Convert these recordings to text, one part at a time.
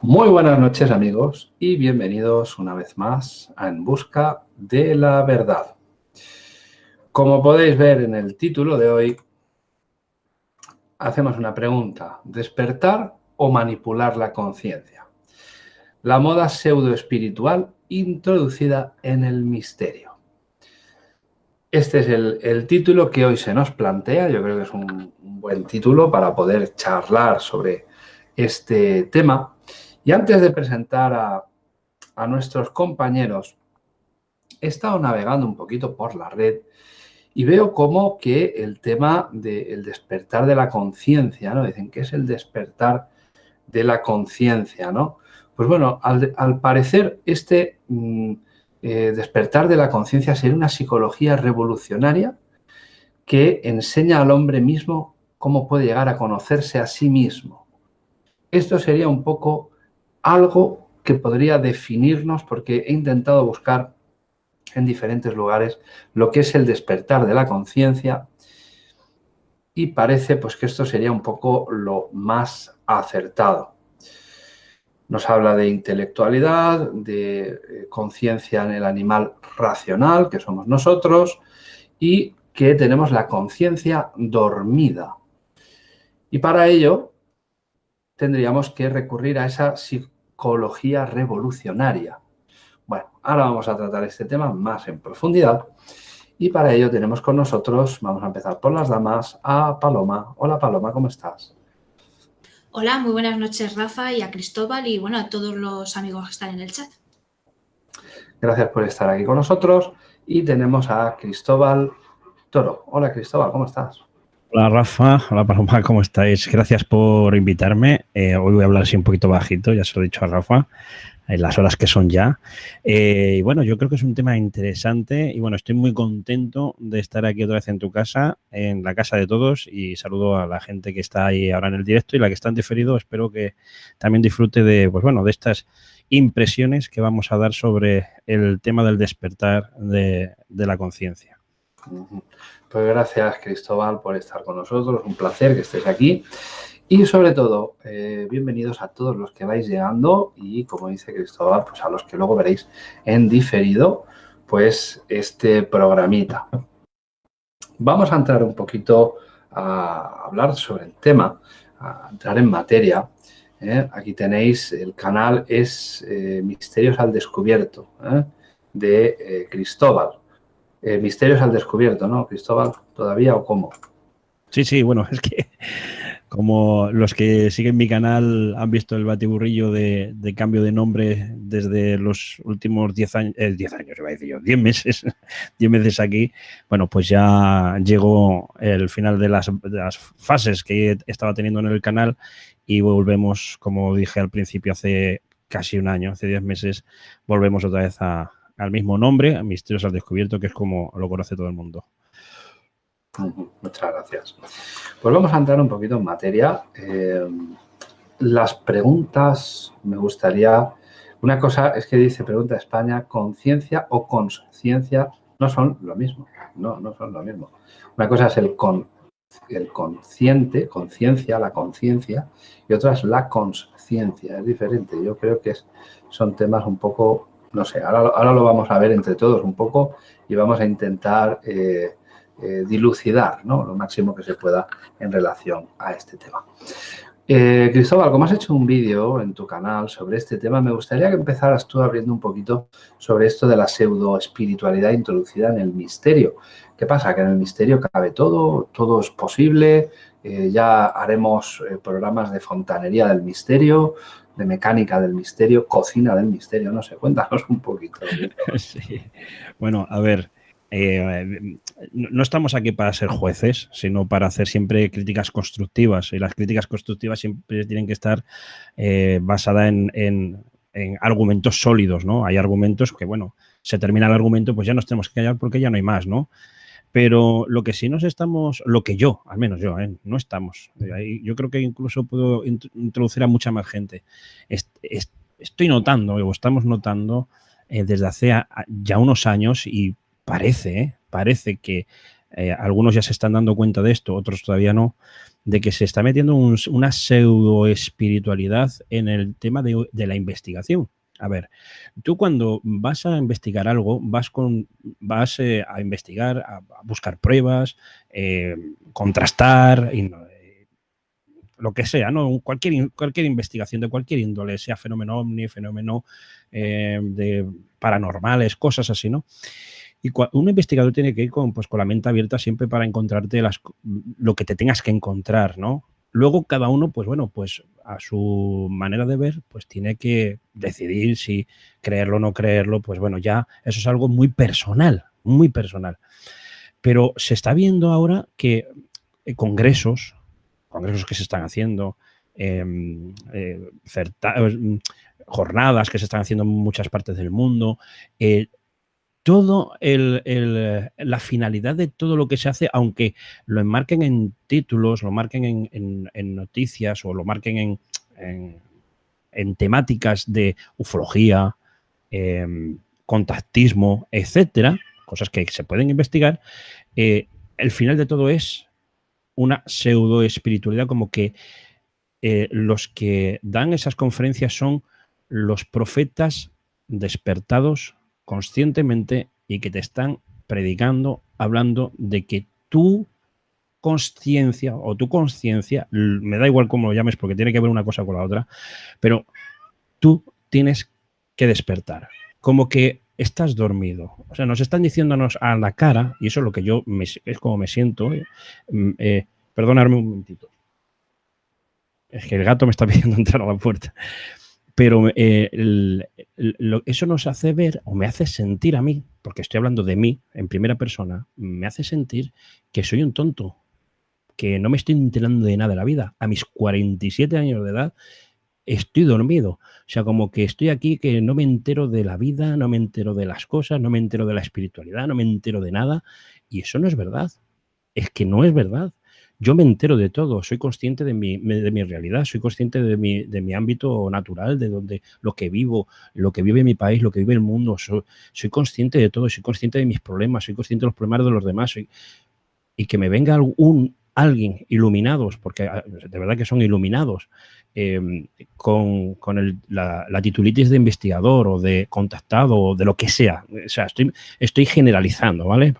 Muy buenas noches amigos y bienvenidos una vez más a En Busca de la Verdad. Como podéis ver en el título de hoy, hacemos una pregunta. ¿Despertar o manipular la conciencia? La moda pseudo-espiritual introducida en el misterio. Este es el, título que hoy se nos plantea. Yo creo que es un, buen título para poder charlar sobre este tema. Y antes de presentar a, nuestros compañeros, he estado navegando un poquito por la red y veo como que el tema del despertar de la conciencia, ¿no? Dicen, que es el despertar de la conciencia, no? Pues bueno, al, parecer este mm, eh, despertar de la conciencia sería una psicología revolucionaria que enseña al hombre mismo cómo puede llegar a conocerse a sí mismo. Esto sería un poco algo que podría definirnos porque he intentado buscar en diferentes lugares lo que es el despertar de la conciencia y parece pues que esto sería un poco lo más acertado. Nos habla de intelectualidad, de eh, conciencia en el animal racional, que somos nosotros, y que tenemos la conciencia dormida. Y para ello tendríamos que recurrir a esa psicología revolucionaria. Bueno, ahora vamos a tratar este tema más en profundidad y para ello tenemos con nosotros, vamos a empezar por las damas, a Paloma. Hola Paloma, ¿cómo estás? Hola, muy buenas noches Rafa y a Cristóbal y bueno, a todos los amigos que están en el chat. Gracias por estar aquí con nosotros y tenemos a Cristóbal Toro. Hola Cristóbal, ¿cómo estás? Hola Rafa, hola Paloma, ¿cómo estáis? Gracias por invitarme. Eh, hoy voy a hablar así un poquito bajito, ya se lo he dicho a Rafa, en las horas que son ya. Eh, y bueno, yo creo que es un tema interesante y bueno, estoy muy contento de estar aquí otra vez en tu casa, en la casa de todos y saludo a la gente que está ahí ahora en el directo y la que está en diferido. Espero que también disfrute de, pues bueno, de estas impresiones que vamos a dar sobre el tema del despertar de, de la conciencia. Pues gracias Cristóbal por estar con nosotros, un placer que estés aquí. Y sobre todo, eh, bienvenidos a todos los que vais llegando y como dice Cristóbal, pues a los que luego veréis en diferido, pues este programita. Vamos a entrar un poquito a hablar sobre el tema, a entrar en materia. ¿eh? Aquí tenéis, el canal es eh, Misterios al Descubierto, de Cristóbal. Eh, misterios al descubierto, ¿no, Cristóbal? ¿Todavía o cómo? Sí, sí, bueno, es que como los que siguen mi canal han visto el batiburrillo de, cambio de nombre desde los últimos 10 años, 10 eh, años, iba a decir yo, 10 meses, 10 meses aquí, bueno, pues ya llegó el final de las, de las fases que estaba teniendo en el canal y volvemos, como dije al principio, hace casi un año, hace 10 meses, volvemos otra vez a, al mismo nombre, Misterios al Descubierto, que es como lo conoce todo el mundo. Muchas gracias. Pues vamos a entrar un poquito en materia. Eh, las preguntas, me gustaría... Una cosa es que dice, pregunta España, conciencia o conciencia no son lo mismo. No, no son lo mismo. Una cosa es el, con, el consciente, conciencia, la conciencia, y otra es la conciencia. Es diferente. Yo creo que son temas un poco no sé, ahora, lo vamos a ver entre todos un poco y vamos a intentar eh, eh, dilucidar lo máximo que se pueda en relación a este tema. Eh, Cristóbal, como has hecho un vídeo en tu canal sobre este tema, me gustaría que empezaras tú abriendo un poquito sobre esto de la pseudo-espiritualidad introducida en el misterio. ¿Qué pasa? Que en el misterio cabe todo, todo es posible, ya haremos programas de fontanería del misterio, de mecánica del misterio, cocina del misterio, no sé, cuéntanos un poquito. Bueno, a ver, eh, no estamos aquí para ser jueces, sino para hacer siempre críticas constructivas. Y las críticas constructivas siempre tienen que estar eh, basadas en, argumentos sólidos, ¿no? Hay argumentos que, bueno, se termina el argumento, pues ya nos tenemos que callar porque ya no hay más, ¿no? Pero lo que sí nos estamos, lo que yo, al menos yo, ¿eh? no estamos. Yo creo que incluso puedo introducir a mucha más gente. estoy notando, o estamos notando eh, desde hace ya unos años y parece, ¿eh? parece que algunos ya se están dando cuenta de esto, otros todavía no, de que se está metiendo una pseudo espiritualidad en el tema de, la investigación. A ver, tú cuando vas a investigar algo, vas, con, vas eh, a investigar, a, buscar pruebas, eh, contrastar, y, lo que sea, ¿no? Cualquier, cualquier investigación de cualquier índole, sea fenómeno ovni, fenómeno eh, de paranormales, cosas así, ¿no? Y un investigador tiene que ir con, pues, con la mente abierta siempre para encontrarte las, lo que te tengas que encontrar, ¿no? Luego cada uno, pues bueno, pues a su manera de ver, pues tiene que decidir si creerlo o no creerlo, pues bueno, ya eso es algo muy personal, muy personal. Pero se está viendo ahora que eh, congresos, congresos que se están haciendo, em, eh, eh, jornadas que se están haciendo en muchas partes del mundo, todo la finalidad de todo lo que se hace, aunque lo enmarquen en títulos, lo marquen en, noticias o lo marquen en, temáticas de ufología, em, contactismo, etcétera, cosas que se pueden investigar, eh, el final de todo es una pseudo espiritualidad, como que eh, los que dan esas conferencias son los profetas despertados conscientemente y que te están predicando, hablando de que tu conciencia o tu conciencia, me da igual cómo lo llames porque tiene que ver una cosa con la otra, pero tú tienes que despertar, como que estás dormido. O sea, nos están diciéndonos a la cara, y eso es lo que yo es como me siento. Eh, mm, eh, perdonadme un momentito. Es que el gato me está pidiendo entrar a la puerta. Pero eh, eso nos hace ver o me hace sentir a mí, porque estoy hablando de mí en primera persona, me hace sentir que soy un tonto, que no me estoy enterando de nada de la vida. A mis 47 años de edad estoy dormido. O sea, como que estoy aquí que no me entero de la vida, no me entero de las cosas, no me entero de la espiritualidad, no me entero de nada. Y eso no es verdad. Es que no es verdad yo me entero de todo, soy consciente de mi, de mi realidad, soy consciente de mi, de mi, ámbito natural, de donde lo que vivo, lo que vive mi país, lo que vive el mundo, soy, consciente de todo, soy consciente de mis problemas, soy consciente de los problemas de los demás, y que me venga algún, alguien iluminados, porque ah, de verdad que son iluminados, em, con, la, titulitis de investigador o de contactado o de lo que sea. O sea, estoy, estoy generalizando, ¿vale?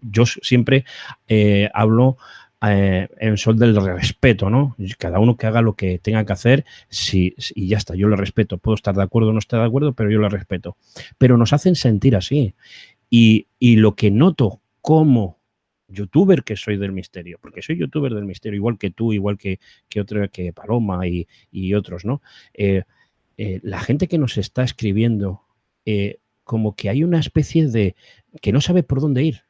yo siempre eh, hablo eh, en sol del respeto, ¿no? Cada uno que haga lo que tenga que hacer si, y ya está, yo lo respeto. Puedo estar de acuerdo o no estar de acuerdo, pero yo lo respeto. Pero nos hacen sentir así. Y, lo que noto como youtuber que soy del misterio, porque soy youtuber del misterio, igual que tú, igual que, que, otro, que Paloma y, otros, ¿no? Eh, eh, la gente que nos está escribiendo, como que hay una especie de que no sabe por dónde ir,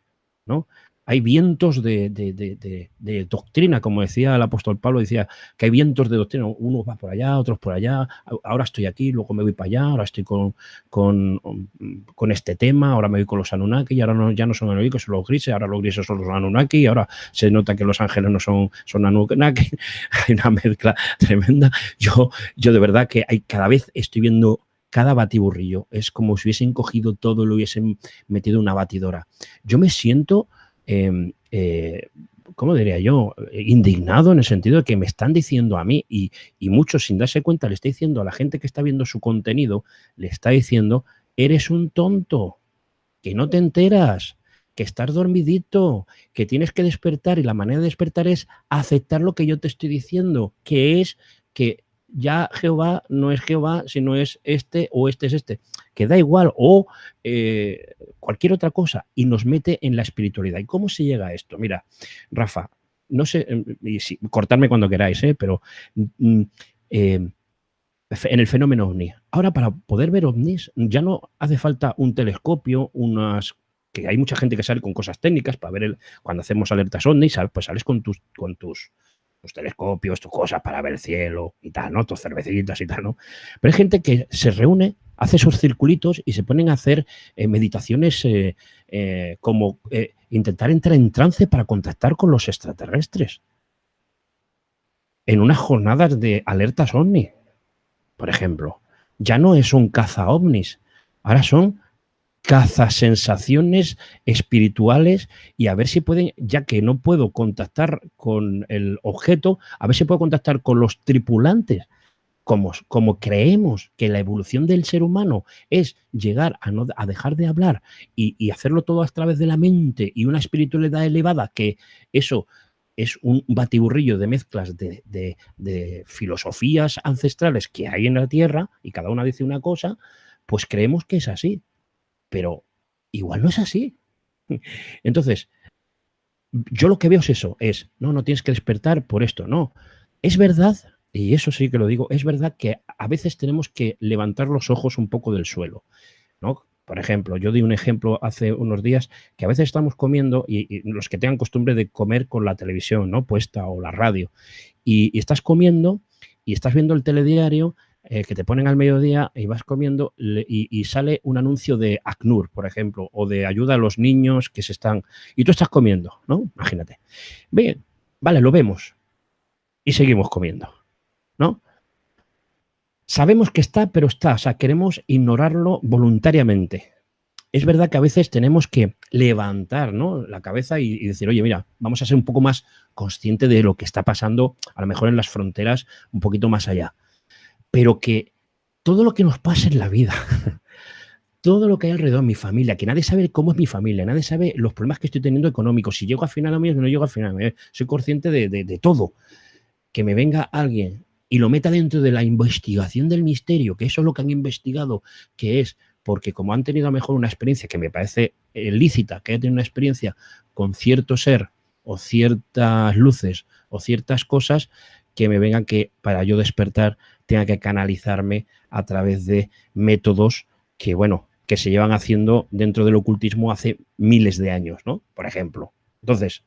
¿no? Hay vientos de, doctrina, como decía el apóstol Pablo, decía que hay vientos de doctrina, unos van por allá, otros por allá, ahora estoy aquí, luego me voy para allá, ahora estoy con, con, este tema, ahora me voy con los Anunnaki, y ahora no, ya no son Anunnaki, son los grises, ahora los grises son los Anunnaki, ahora se nota que los ángeles no son, son Anunnaki, hay una mezcla tremenda. Yo, yo de verdad que hay, cada vez estoy viendo cada batiburrillo, es como si hubiesen cogido todo y lo hubiesen metido en una batidora. Yo me siento Em, eh, ¿cómo diría yo? Indignado en el sentido de que me están diciendo a mí y, muchos sin darse cuenta le está diciendo a la gente que está viendo su contenido, le está diciendo, eres un tonto, que no te enteras, que estás dormidito, que tienes que despertar y la manera de despertar es aceptar lo que yo te estoy diciendo, que es que ya Jehová no es Jehová, sino es este o este es este, que da igual, o eh, cualquier otra cosa, y nos mete en la espiritualidad. ¿Y cómo se llega a esto? Mira, Rafa, no sé, em, y cortarme cuando queráis, ¿eh? pero mm, em, en el fenómeno ovni. Ahora, para poder ver ovnis, ya no hace falta un telescopio, unas que hay mucha gente que sale con cosas técnicas para ver el, cuando hacemos alertas ovni, pues sales con tus, con tus telescopios, tus cosas para ver el cielo y tal, ¿no? Tus cervecitas y tal, ¿no? Pero hay gente que se reúne, hace esos circulitos y se ponen a hacer eh, meditaciones eh, eh, como intentar entrar en trance para contactar con los extraterrestres. En unas jornadas de alertas ovni, por ejemplo. Ya no es un caza ovnis, ahora son caza sensaciones espirituales y a ver si pueden, ya que no puedo contactar con el objeto, a ver si puedo contactar con los tripulantes. Como, como creemos que la evolución del ser humano es llegar a, no, a dejar de hablar y, y hacerlo todo a través de la mente y una espiritualidad elevada, que eso es un batiburrillo de mezclas de, de, de, filosofías ancestrales que hay en la Tierra y cada una dice una cosa, pues creemos que es así pero igual no es así. Entonces, yo lo que veo es eso, es, no, no tienes que despertar por esto, no. Es verdad, y eso sí que lo digo, es verdad que a veces tenemos que levantar los ojos un poco del suelo, ¿no? Por ejemplo, yo di un ejemplo hace unos días que a veces estamos comiendo y, los que tengan costumbre de comer con la televisión, ¿no? Puesta o la radio, y, y estás comiendo y estás viendo el telediario eh, que te ponen al mediodía y vas comiendo y, sale un anuncio de ACNUR, por ejemplo, o de ayuda a los niños que se están... Y tú estás comiendo, ¿no? Imagínate. Bien, vale, lo vemos y seguimos comiendo, ¿no? Sabemos que está, pero está, o sea, queremos ignorarlo voluntariamente. Es verdad que a veces tenemos que levantar ¿no? la cabeza y, y decir, oye, mira, vamos a ser un poco más consciente de lo que está pasando, a lo mejor en las fronteras, un poquito más allá pero que todo lo que nos pasa en la vida, todo lo que hay alrededor de mi familia, que nadie sabe cómo es mi familia, nadie sabe los problemas que estoy teniendo económicos, si llego a final o no llego a final, soy consciente de, de, de todo. Que me venga alguien y lo meta dentro de la investigación del misterio, que eso es lo que han investigado, que es porque como han tenido a mejor una experiencia que me parece lícita, que haya tenido una experiencia con cierto ser o ciertas luces o ciertas cosas, que me vengan que para yo despertar tenga que canalizarme a través de métodos que, bueno, que se llevan haciendo dentro del ocultismo hace miles de años, ¿no? Por ejemplo. Entonces,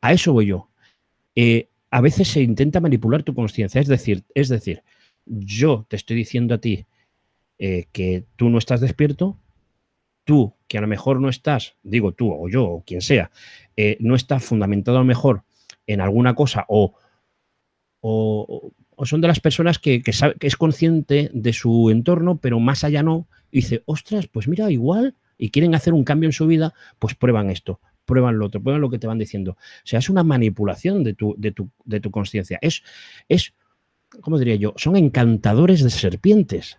a eso voy yo. Eh, a veces se intenta manipular tu conciencia, es decir, es decir, yo te estoy diciendo a ti eh, que tú no estás despierto, tú que a lo mejor no estás, digo tú o yo o quien sea, eh, no está fundamentado a lo mejor en alguna cosa o, o, o son de las personas que, que, sabe, que, es consciente de su entorno, pero más allá no, y dice, ostras, pues mira, igual, y quieren hacer un cambio en su vida, pues prueban esto, prueban lo otro, prueban lo que te van diciendo. O sea, es una manipulación de tu, de tu, de tu conciencia. Es, es, ¿cómo diría yo? Son encantadores de serpientes.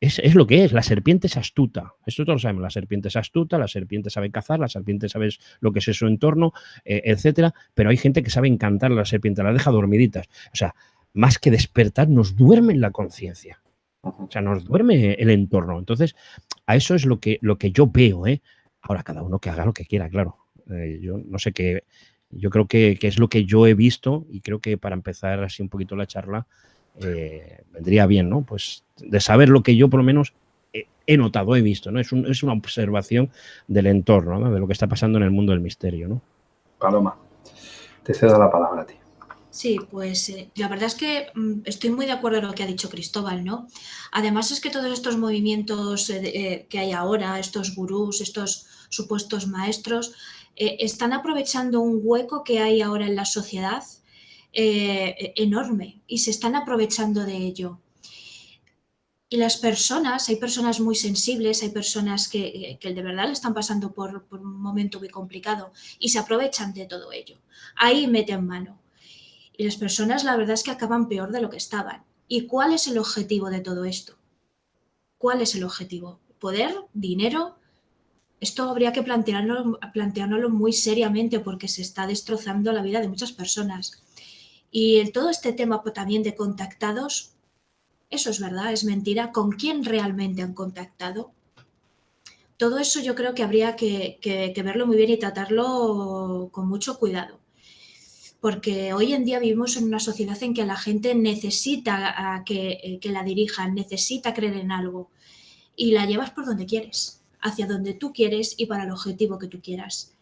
Es, es, lo que es, la serpiente es astuta. Esto todos lo sabemos, la serpiente es astuta, la serpiente sabe cazar, la serpiente sabe lo que es su entorno, eh, etcétera, pero hay gente que sabe encantar a la serpiente, la deja dormiditas. O sea, más que despertar, nos duerme la conciencia. O sea, nos duerme el entorno. Entonces, a eso es lo que, lo que yo veo. ¿eh? Ahora, cada uno que haga lo que quiera, claro. Eh, yo no sé qué. Yo creo que, que, es lo que yo he visto y creo que para empezar así un poquito la charla eh, vendría bien, ¿no? Pues de saber lo que yo por lo menos he, he notado, he visto, ¿no? Es, un, es, una observación del entorno, ¿no? de lo que está pasando en el mundo del misterio, ¿no? Paloma, te cedo la palabra a ti. Sí, pues eh, la verdad es que mm, estoy muy de acuerdo en lo que ha dicho Cristóbal, ¿no? Además es que todos estos movimientos eh, eh, que hay ahora, estos gurús, estos supuestos maestros, están aprovechando un hueco que hay ahora en la sociedad eh, enorme y se están aprovechando de ello. Y las personas, hay personas muy sensibles, hay personas que, que de verdad le están pasando por, por un momento muy complicado y se aprovechan de todo ello. Ahí meten mano. Y las personas la verdad es que acaban peor de lo que estaban. ¿Y cuál es el objetivo de todo esto? ¿Cuál es el objetivo? ¿Poder? ¿Dinero? Esto habría que plantearlo, planteárnoslo muy seriamente porque se está destrozando la vida de muchas personas. Y todo este tema también de contactados, eso es verdad, es mentira. ¿Con quién realmente han contactado? Todo eso yo creo que habría que, que verlo muy bien y tratarlo con mucho cuidado porque hoy en día vivimos en una sociedad en que la gente necesita eh, que, la dirijan, necesita creer en algo y la llevas por donde quieres, hacia donde tú quieres y para el objetivo que tú quieras.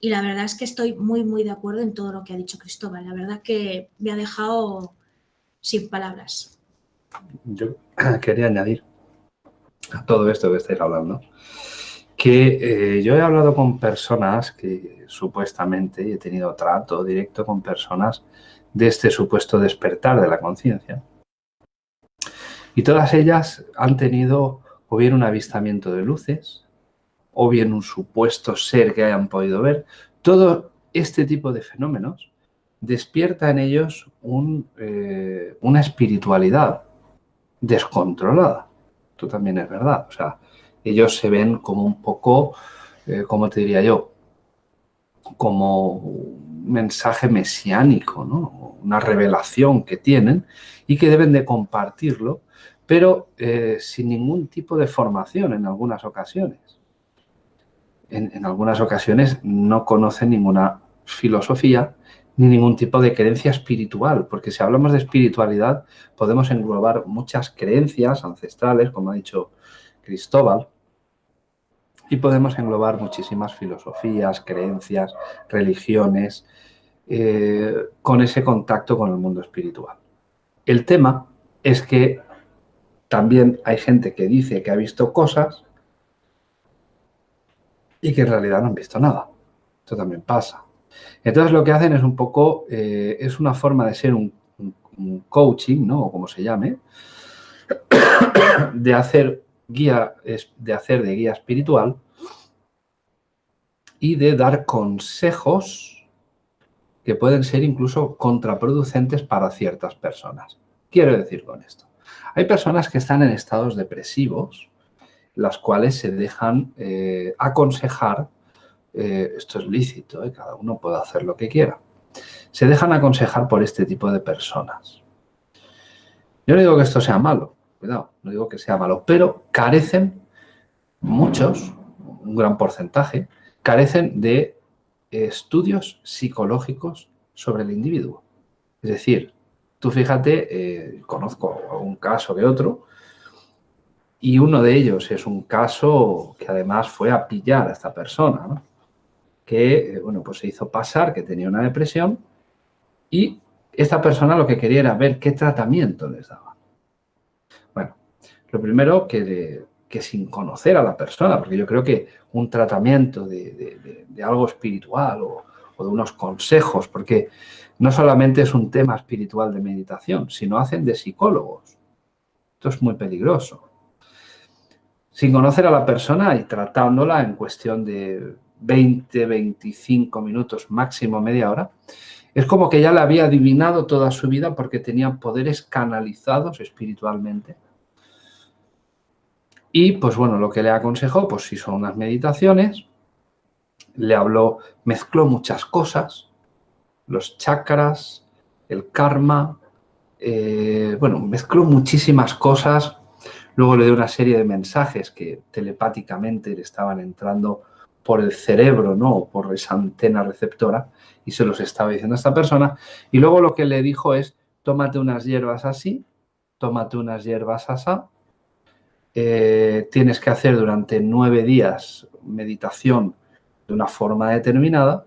Y la verdad es que estoy muy, muy de acuerdo en todo lo que ha dicho Cristóbal. La verdad que me ha dejado sin palabras. Yo quería añadir a todo esto que estáis hablando, que eh, yo he hablado con personas que supuestamente he tenido trato directo con personas de este supuesto despertar de la conciencia. Y todas ellas han tenido o bien un avistamiento de luces, o bien un supuesto ser que hayan podido ver, todo este tipo de fenómenos despierta en ellos eh, una espiritualidad descontrolada. Esto también es verdad. O sea, ellos se ven como un poco, eh, como te diría yo, como un mensaje mesiánico, una revelación que tienen y que deben de compartirlo, pero eh, sin ningún tipo de formación en algunas ocasiones. en algunas ocasiones no conocen ninguna filosofía ni ningún tipo de creencia espiritual, porque si hablamos de espiritualidad podemos englobar muchas creencias ancestrales, como ha dicho Cristóbal, y podemos englobar muchísimas filosofías, creencias, religiones, eh, con ese contacto con el mundo espiritual. El tema es que también hay gente que dice que ha visto cosas y que en realidad no han visto nada. Esto también pasa. Entonces lo que hacen es un poco, eh, es una forma de ser un, coaching, ¿no? O como se llame, de hacer guía, de hacer de guía espiritual y de dar consejos que pueden ser incluso contraproducentes para ciertas personas. Quiero decir con esto. Hay personas que están en estados depresivos, las cuales se dejan eh, aconsejar eh, esto es lícito, ¿eh? cada uno puede hacer lo que quiera. Se dejan aconsejar por este tipo de personas. Yo no digo que esto sea malo, cuidado, no digo que sea malo, pero carecen, muchos, un gran porcentaje, carecen de estudios psicológicos sobre el individuo. Es decir, tú fíjate, eh, conozco un caso que otro, y uno de ellos es un caso que además fue a pillar a esta persona, ¿no? que, eh, bueno, pues se hizo pasar que tenía una depresión y esta persona lo que quería era ver qué tratamiento les daba. Lo primero que, que sin conocer a la persona, porque yo creo que un tratamiento de, algo espiritual o, o, de unos consejos, porque no solamente es un tema espiritual de meditación, sino hacen de psicólogos. Esto es muy peligroso. Sin conocer a la persona y tratándola en cuestión de 20, 25 minutos, máximo media hora, es como que ya la había adivinado toda su vida porque tenía poderes canalizados espiritualmente. Y pues bueno, lo que le aconsejó, pues si son unas meditaciones, le habló, mezcló muchas cosas, los chakras, el karma, eh, bueno, mezcló muchísimas cosas, luego le dio una serie de mensajes que telepáticamente le estaban entrando por el cerebro, ¿no? por esa antena receptora, y se los estaba diciendo a esta persona. Y luego lo que le dijo es, tómate unas hierbas así, tómate unas hierbas así, eh, tienes que hacer durante nueve días meditación de una forma determinada,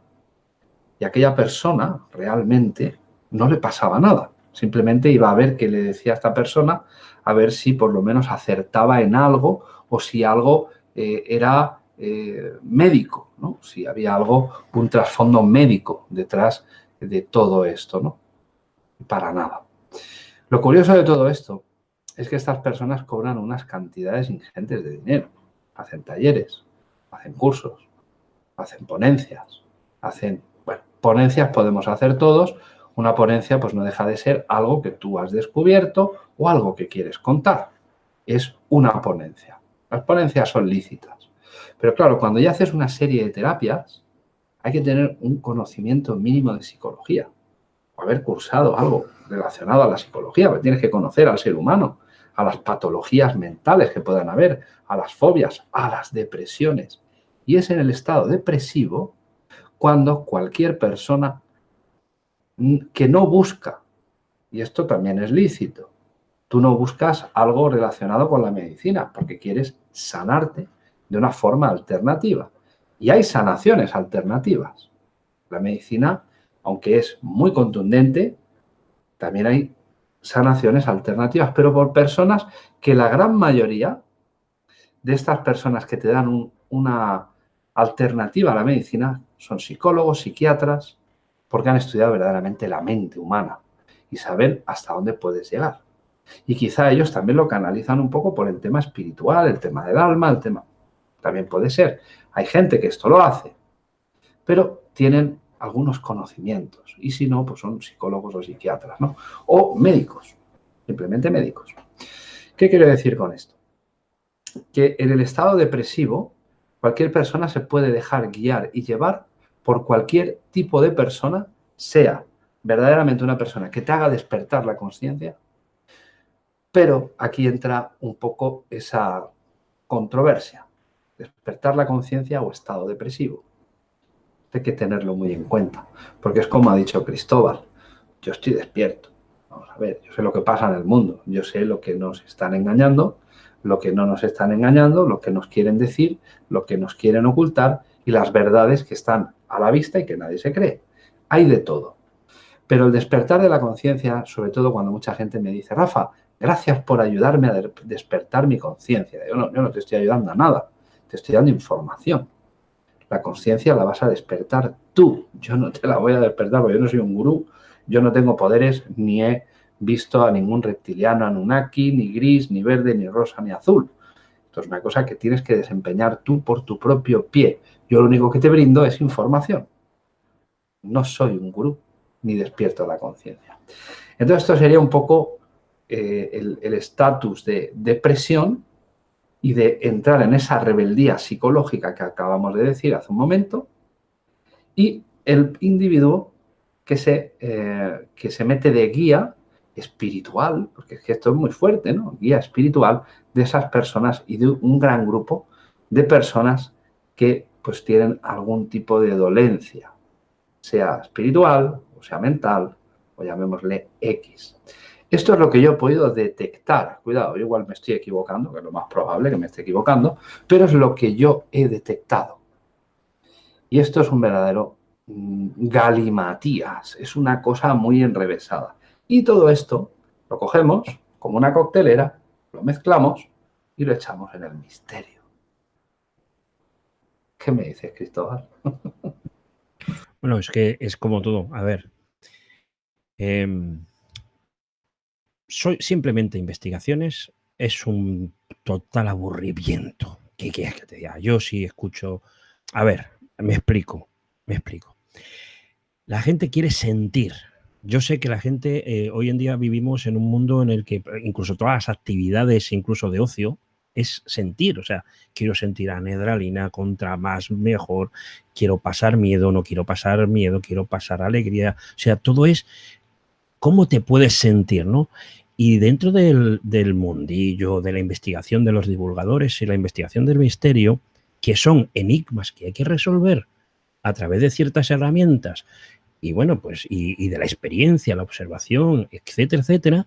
y aquella persona realmente no le pasaba nada. Simplemente iba a ver qué le decía a esta persona, a ver si por lo menos acertaba en algo o si algo eh, era eh, médico, ¿no? si había algo, un trasfondo médico detrás de todo esto, ¿no? Para nada. Lo curioso de todo esto es que estas personas cobran unas cantidades ingentes de dinero. Hacen talleres, hacen cursos, hacen ponencias, hacen... Bueno, ponencias podemos hacer todos. Una ponencia pues no deja de ser algo que tú has descubierto o algo que quieres contar. Es una ponencia. Las ponencias son lícitas. Pero claro, cuando ya haces una serie de terapias, hay que tener un conocimiento mínimo de psicología o haber cursado algo relacionado a la psicología, porque tienes que conocer al ser humano, a las patologías mentales que puedan haber, a las fobias, a las depresiones. Y es en el estado depresivo cuando cualquier persona que no busca, y esto también es lícito, tú no buscas algo relacionado con la medicina porque quieres sanarte, de una forma alternativa. Y hay sanaciones alternativas. La medicina, aunque es muy contundente, también hay sanaciones alternativas, pero por personas que la gran mayoría de estas personas que te dan una alternativa a la medicina son psicólogos, psiquiatras, porque han estudiado verdaderamente la mente humana y saben hasta dónde puedes llegar. Y quizá ellos también lo canalizan un poco por el tema espiritual, el tema del alma, el tema también puede ser. Hay gente que esto lo hace, pero tienen algunos conocimientos. Y si no, pues son psicólogos o psiquiatras, ¿no? O médicos, simplemente médicos. ¿Qué quiero decir con esto? Que en el estado depresivo, cualquier persona se puede dejar guiar y llevar por cualquier tipo de persona, sea verdaderamente una persona que te haga despertar la conciencia, pero aquí entra un poco esa controversia, despertar la conciencia o estado depresivo. Hay que tenerlo muy en cuenta, porque es como ha dicho Cristóbal, yo estoy despierto. Vamos a ver, yo sé lo que pasa en el mundo, yo sé lo que nos están engañando, lo que no nos están engañando, lo que nos quieren decir, lo que nos quieren ocultar y las verdades que están a la vista y que nadie se cree. Hay de todo. Pero el despertar de la conciencia, sobre todo cuando mucha gente me dice, Rafa, gracias por ayudarme a despertar mi conciencia. Yo no, yo no te estoy ayudando a nada, te estoy dando información. La conciencia la vas a despertar tú. Yo no te la voy a despertar porque yo no soy un gurú, yo no tengo poderes, ni he visto a ningún reptiliano Anunnaki, ni gris, ni verde, ni rosa, ni azul. Esto es una cosa que tienes que desempeñar tú por tu propio pie. Yo lo único que te brindo es información. No soy un gurú ni despierto la conciencia. Entonces esto sería un poco eh, el estatus de depresión y de entrar en esa rebeldía psicológica que acabamos de decir hace un momento y el individuo que se, eh, que se mete de guía espiritual, porque es que esto es muy fuerte, ¿no? Guía espiritual de esas personas y de un gran grupo de personas que pues tienen algún tipo de dolencia, sea espiritual, sea mental, o llamémosle X. Esto es lo que yo he podido detectar. Cuidado, yo igual me estoy equivocando, que es lo más probable que me esté equivocando, pero es lo que yo he detectado. Y esto es un verdadero mm, galimatías, es una cosa muy enrevesada. Y todo esto lo cogemos como una coctelera, lo mezclamos y lo echamos en el misterio. ¿Qué me dices, Cristóbal? Bueno, es que es como todo. A ver, Em, soy simplemente investigaciones, es un total aburrimiento. ¿Qué quieres que te diga? Yo sí escucho. A ver, me explico, me explico. La gente quiere sentir. Yo sé que la gente, eh, hoy en día vivimos en un mundo en el que incluso todas las actividades, incluso de ocio, es sentir, o sea, quiero sentir anedralina contra más mejor, quiero pasar miedo, no quiero pasar miedo, quiero pasar alegría, o sea, todo es cómo te puedes sentir, ¿no? Y dentro del, mundillo, de la investigación de los divulgadores y la investigación del misterio, que son enigmas que hay que resolver a través de ciertas herramientas, y bueno, pues, y, de la experiencia, la observación, etcétera, etcétera,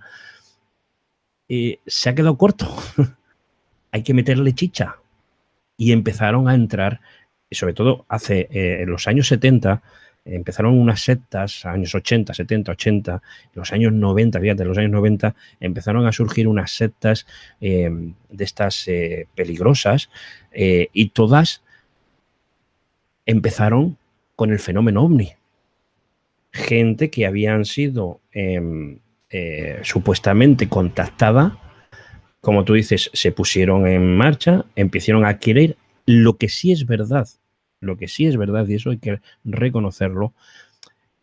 eh, se ha quedado corto. hay que meterle chicha. Y empezaron a entrar, sobre todo hace, eh, en los años 70, empezaron unas sectas, años 80, 70, 80, los años 90, fíjate, los años 90 empezaron a surgir unas sectas eh, de estas eh, peligrosas eh, y todas empezaron con el fenómeno ovni. Gente que habían sido em, supuestamente contactada, como tú dices, se pusieron en marcha, empezaron a adquirir lo que sí es verdad lo que sí es verdad, y eso hay que reconocerlo,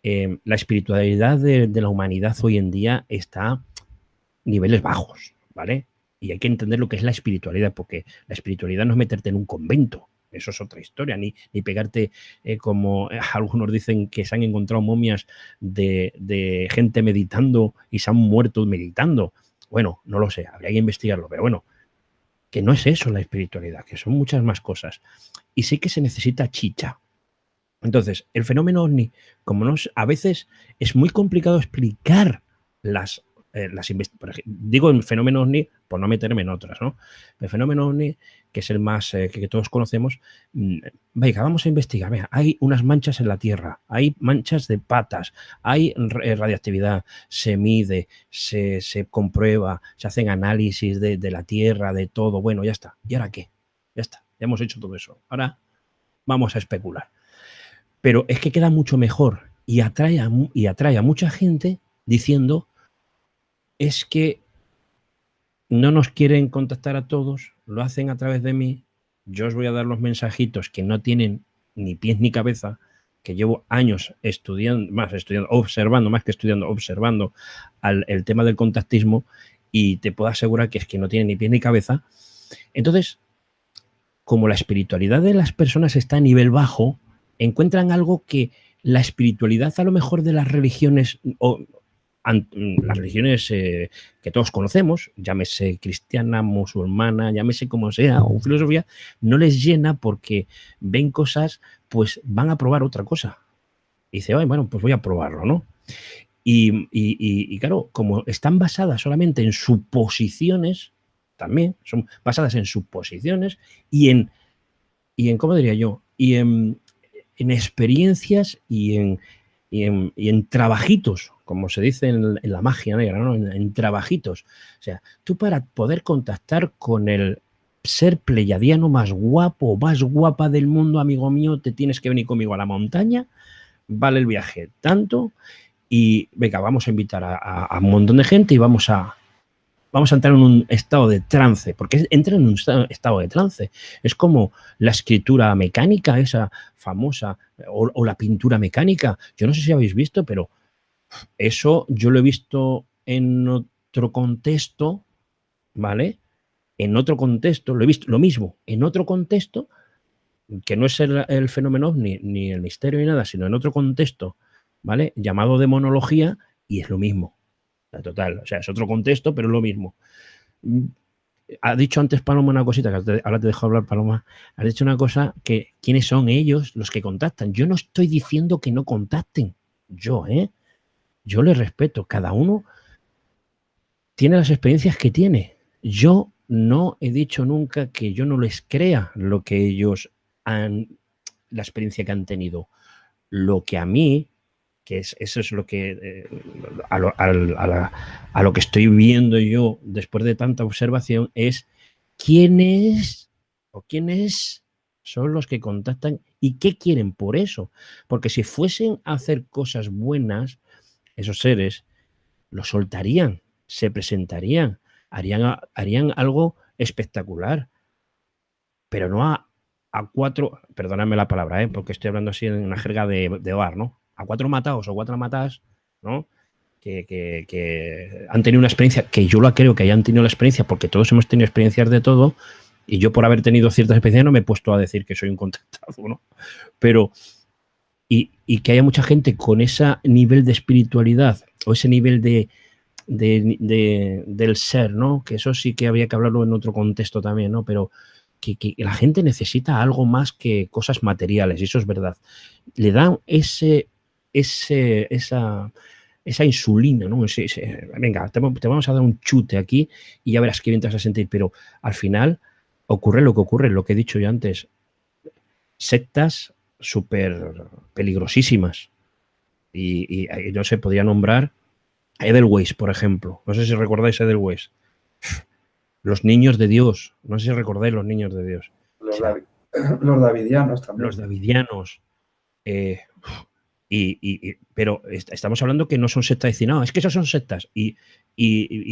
eh, la espiritualidad de, la humanidad hoy en día está a niveles bajos, ¿vale? Y hay que entender lo que es la espiritualidad, porque la espiritualidad no es meterte en un convento, eso es otra historia, ni, ni pegarte eh, como algunos dicen que se han encontrado momias de, de, gente meditando y se han muerto meditando. Bueno, no lo sé, habría que investigarlo, pero bueno, que no es eso la espiritualidad, que son muchas más cosas. Y sí que se necesita chicha. Entonces, el fenómeno ovni, como no, a veces es muy complicado explicar las eh, digo el fenómeno ovni por no meterme en otras, ¿no? El fenómeno ovni, que es el más eh, que, todos conocemos, mm, venga, vamos a investigar. hay unas manchas en la Tierra, hay manchas de patas, hay eh, radiactividad, se mide, se, comprueba, se hacen análisis de, la Tierra, de todo. Bueno, ya está. ¿Y ahora qué? Ya está, ya hemos hecho todo eso. Ahora vamos a especular. Pero es que queda mucho mejor y atrae y atrae a mucha gente diciendo es que no nos quieren contactar a todos, lo hacen a través de mí yo os voy a dar los mensajitos que no tienen ni pies ni cabeza, que llevo años estudiando, más estudiando, observando, más que estudiando, observando el tema del contactismo y te puedo asegurar que es que no tiene ni pies ni cabeza. Entonces, como la espiritualidad de las personas está a nivel bajo, encuentran algo que la espiritualidad a lo mejor de las religiones o las religiones eh, que todos conocemos, llámese cristiana, musulmana, llámese como sea, o filosofía, no les llena porque ven cosas, pues van a probar otra cosa. Y dice, bueno, pues voy a probarlo, ¿no? Y, y, claro, como están basadas solamente en suposiciones, también son basadas en suposiciones y en, y en ¿cómo diría yo? Y en, en experiencias y en, en, y en, trabajitos, como se dice en, la magia negra. En, trabajitos. O sea, tú para poder contactar con el ser pleyadiano más guapo, más guapa del mundo, amigo mío, te tienes que venir conmigo a la montaña, vale el viaje tanto, y venga, vamos a invitar a un montón de gente y vamos a, vamos a entrar en un estado de trance, porque entra en un estado de trance. Es como la escritura mecánica, esa famosa, o, la pintura mecánica. Yo no sé si habéis visto, pero eso yo lo he visto en otro contexto, ¿vale? En otro contexto, lo he visto lo mismo, en otro contexto, que no es el, fenómeno ni, ni el misterio ni nada, sino en otro contexto, ¿vale? Llamado demonología, y es lo mismo total. O sea, es otro contexto, pero es lo mismo. Ha dicho antes Paloma una cosita, que ahora te dejo hablar, Paloma. ha dicho una cosa que quiénes son ellos los que contactan. Yo no estoy diciendo que no contacten. Yo, ¿eh? Yo les respeto. Cada uno tiene las experiencias que tiene. Yo no he dicho nunca que yo no les crea lo que ellos han, la experiencia que han tenido. Lo que a mí que es, eso es lo que eh, a, lo, que estoy viendo yo después de tanta observación es quiénes o quiénes son los que contactan y qué quieren por eso. Porque si fuesen a hacer cosas buenas, esos seres lo soltarían, se presentarían, harían, harían algo espectacular. Pero no a, a cuatro, perdóname la palabra, ¿eh? porque estoy hablando así en una jerga de, de hogar, ¿no? a cuatro matados o cuatro matadas, ¿no? Que, han tenido una experiencia, que yo la creo que hayan tenido la experiencia, porque todos hemos tenido experiencias de todo, y yo por haber tenido ciertas experiencias no me he puesto a decir que soy un contactado, ¿no? Pero, y, que haya mucha gente con ese nivel de espiritualidad o ese nivel de, del ser, ¿no? Que eso sí que habría que hablarlo en otro contexto también, ¿no? Pero que, la gente necesita algo más que cosas materiales, y eso es verdad. Le dan ese esa, esa insulina, ¿no? venga, te, vamos a dar un chute aquí y ya verás qué bien te vas a sentir, pero al final ocurre lo que ocurre, lo que he dicho yo antes, sectas súper peligrosísimas. Y, no se podría nombrar Edelweiss, por ejemplo. No sé si recordáis Edelweiss. Los niños de Dios. No sé si recordáis los niños de Dios. Los, davidianos también. Los davidianos. Eh, y, pero estamos hablando que no son sectas, decir, no, es que esas son sectas y,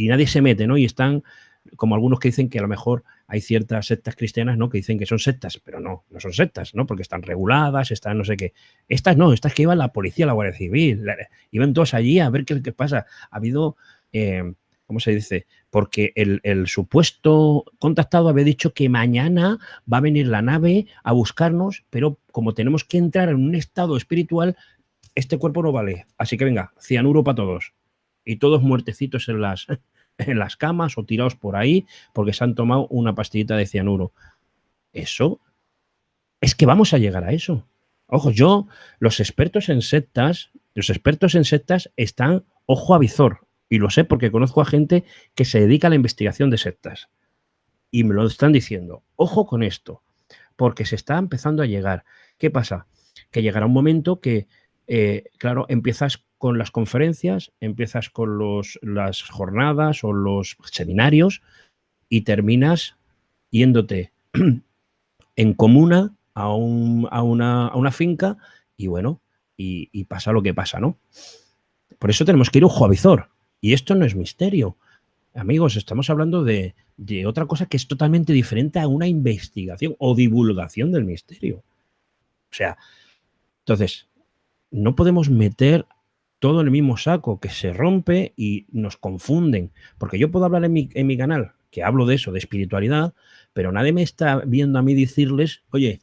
nadie se mete, ¿no? Y están, como algunos que dicen que a lo mejor hay ciertas sectas cristianas, ¿no? Que dicen que son sectas, pero no, no son sectas, ¿no? Porque están reguladas, están no sé qué. Estas no, estas que iba la policía, la Guardia Civil, iban todos allí a ver qué, qué pasa. Ha habido, eh, ¿cómo se dice? Porque el, el, supuesto contactado había dicho que mañana va a venir la nave a buscarnos, pero como tenemos que entrar en un estado espiritual, este cuerpo no vale, así que venga, cianuro para todos. Y todos muertecitos en las, en las camas o tirados por ahí porque se han tomado una pastillita de cianuro. Eso, es que vamos a llegar a eso. Ojo, yo, los expertos en sectas, los expertos en sectas están ojo a visor. Y lo sé porque conozco a gente que se dedica a la investigación de sectas. Y me lo están diciendo. Ojo con esto, porque se está empezando a llegar. ¿Qué pasa? Que llegará un momento que eh, claro, empiezas con las conferencias, empiezas con los, las jornadas o los seminarios y terminas yéndote en comuna a, una, finca y bueno, y, pasa lo que pasa, ¿no? Por eso tenemos que ir ojo a visor. Y esto no es misterio. amigos, estamos hablando de, de otra cosa que es totalmente diferente a una investigación o divulgación del misterio. O sea, entonces, no podemos meter todo el mismo saco, que se rompe y nos confunden. Porque yo puedo hablar en mi, en mi canal, que hablo de eso, de espiritualidad, pero nadie me está viendo a mí decirles, oye,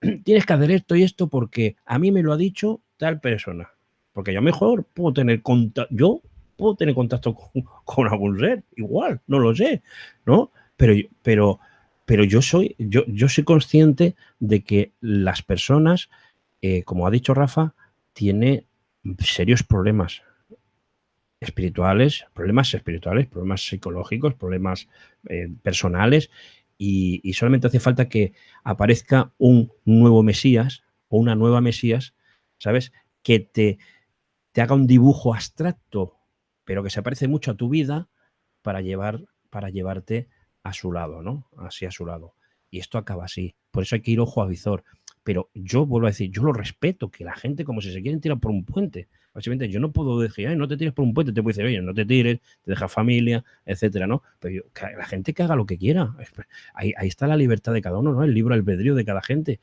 tienes que hacer esto y esto porque a mí me lo ha dicho tal persona. Porque yo mejor puedo tener contacto, yo puedo tener contacto con, algún ser, igual, no lo sé, ¿no? Pero, pero, pero yo soy, yo, yo soy consciente de que las personas, eh, como ha dicho Rafa, tiene serios problemas espirituales, problemas espirituales, problemas psicológicos, problemas eh, personales y, solamente hace falta que aparezca un nuevo Mesías o una nueva Mesías, ¿sabes? Que te, te haga un dibujo abstracto, pero que se parece mucho a tu vida para, llevar, para llevarte a su lado, ¿no? Así a su lado. Y esto acaba así. Por eso hay que ir ojo a visor. Pero yo vuelvo a decir, yo lo respeto, que la gente como si se quieren tirar por un puente. Básicamente, yo no puedo decir, Ay, no te tires por un puente, te puedo decir, oye, no te tires, te deja familia, etcétera, ¿no? Pero la gente que haga lo que quiera. Ahí, está la libertad de cada uno, ¿no? El libro albedrío de cada gente.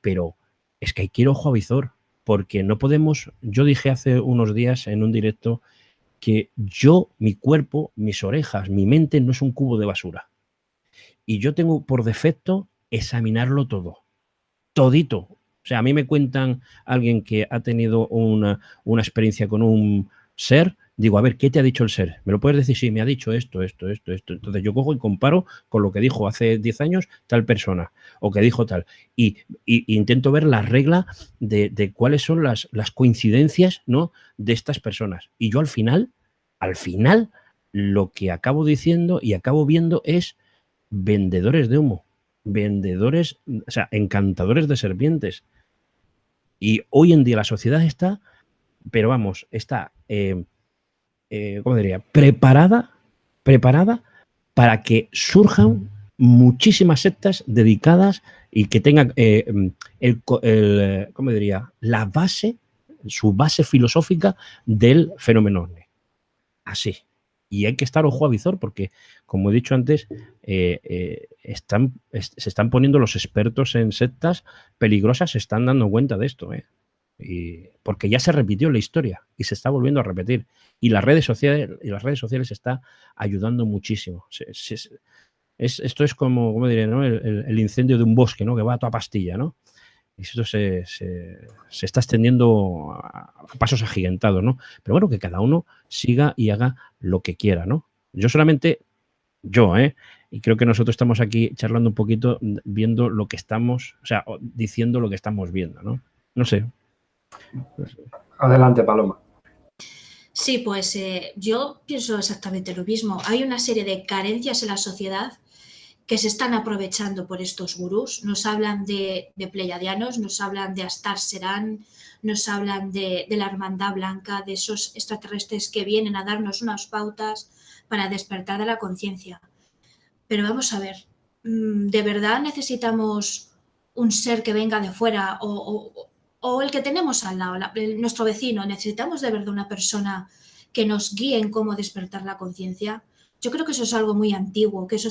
Pero es que hay que ojo a visor, porque no podemos. Yo dije hace unos días en un directo que yo, mi cuerpo, mis orejas, mi mente no es un cubo de basura. Y yo tengo por defecto examinarlo todo todito. O sea, a mí me cuentan alguien que ha tenido una, experiencia con un ser, digo, a ver, ¿qué te ha dicho el ser? ¿Me lo puedes decir? Sí, me ha dicho esto, esto, esto, esto. Entonces yo cojo y comparo con lo que dijo hace 10 años tal persona o que dijo tal. Y, intento ver la regla de, cuáles son las, las, coincidencias ¿no? de estas personas. Y yo al final, al final, lo que acabo diciendo y acabo viendo es vendedores de humo vendedores, o sea, encantadores de serpientes. Y hoy en día la sociedad está, pero vamos, está, eh, eh, ¿cómo diría? Preparada, preparada para que surjan muchísimas sectas dedicadas y que tengan eh, el, ¿cómo diría? La base, su base filosófica del fenómeno Así. Y hay que estar ojo a visor porque, como he dicho antes, eh, eh, están, se están poniendo los expertos en sectas peligrosas, se están dando cuenta de esto. ¿eh? Y, porque ya se repitió la historia y se está volviendo a repetir. Y las redes sociales, y las redes sociales está ayudando muchísimo. es, esto es como, ¿cómo diré, ¿no? el, el, incendio de un bosque, ¿no? Que va a toda pastilla, ¿no? Y esto se, está extendiendo a, pasos agigantados, ¿no? Pero bueno, que cada uno siga y haga lo que quiera, ¿no? Yo solamente, yo, ¿eh? Y creo que nosotros estamos aquí charlando un poquito, viendo lo que estamos, o sea, diciendo lo que estamos viendo, ¿no? No sé. Adelante, Paloma. Sí, pues eh, yo pienso exactamente lo mismo. Hay una serie de carencias en la sociedad que se están aprovechando por estos gurús. Nos hablan de, pleiadianos, nos hablan de Astar Serán, nos hablan de, la Hermandad Blanca, de esos extraterrestres que vienen a darnos unas pautas para despertar de la conciencia. Pero vamos a ver, mm, ¿de verdad necesitamos un ser que venga de fuera o, el que tenemos al lado, nuestro vecino? ¿Necesitamos de verdad una persona que nos guíe en cómo despertar la conciencia? Yo creo que eso es algo muy antiguo, que eso,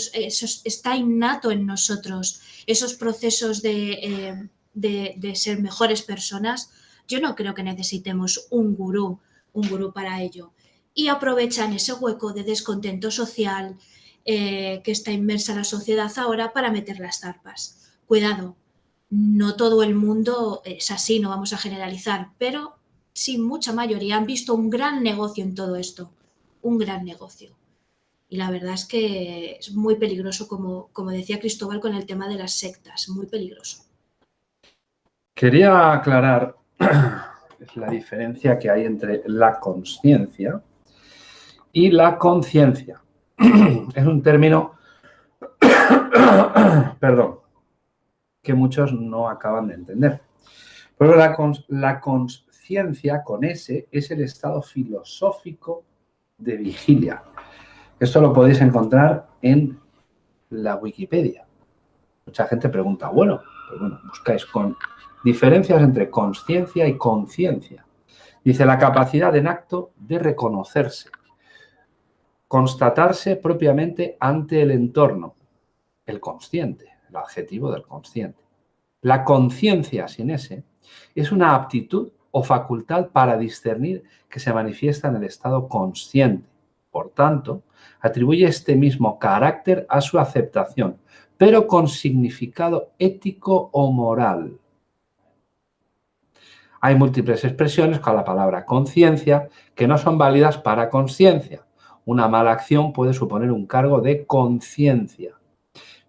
está innato en nosotros, esos procesos eh, de, ser mejores personas. Yo no creo que necesitemos un gurú, un gurú para ello. Y aprovechan ese hueco de descontento social eh, que está inmersa la sociedad ahora para meter las zarpas. Cuidado, no todo el mundo es así, no vamos a generalizar, pero sí mucha mayoría han visto un gran negocio en todo esto, un gran negocio. Y la verdad es que es muy peligroso, como, como decía Cristóbal, con el tema de las sectas, muy peligroso. Quería aclarar la diferencia que hay entre la conciencia y la conciencia. Es un término, perdón, que muchos no acaban de entender. Pero la, la conciencia con S es el estado filosófico de vigilia. Esto lo podéis encontrar en la Wikipedia. Mucha gente pregunta, bueno, pues bueno, buscáis con diferencias entre conciencia y conciencia. Dice la capacidad en acto de reconocerse. constatarse propiamente ante el entorno, el consciente, el adjetivo del consciente. La conciencia sin ese es una aptitud o facultad para discernir que se manifiesta en el estado consciente. Por tanto, atribuye este mismo carácter a su aceptación, pero con significado ético o moral. Hay múltiples expresiones con la palabra conciencia que no son válidas para conciencia. Una mala acción puede suponer un cargo de conciencia,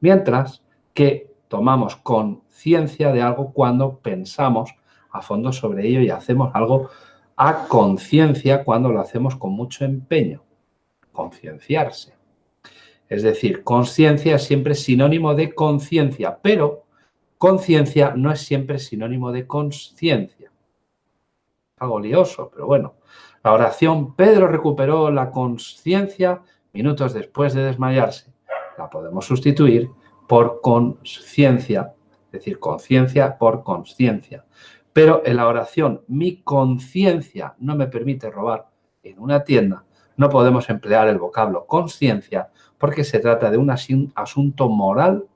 mientras que tomamos conciencia de algo cuando pensamos a fondo sobre ello y hacemos algo a conciencia cuando lo hacemos con mucho empeño. Concienciarse. Es decir, conciencia es siempre sinónimo de conciencia, pero conciencia no es siempre sinónimo de conciencia. Algo lioso, pero bueno. La oración, Pedro recuperó la conciencia minutos después de desmayarse. La podemos sustituir por conciencia, es decir, conciencia por conciencia. Pero en la oración, mi conciencia no me permite robar en una tienda, no podemos emplear el vocablo conciencia porque se trata de un asunto moral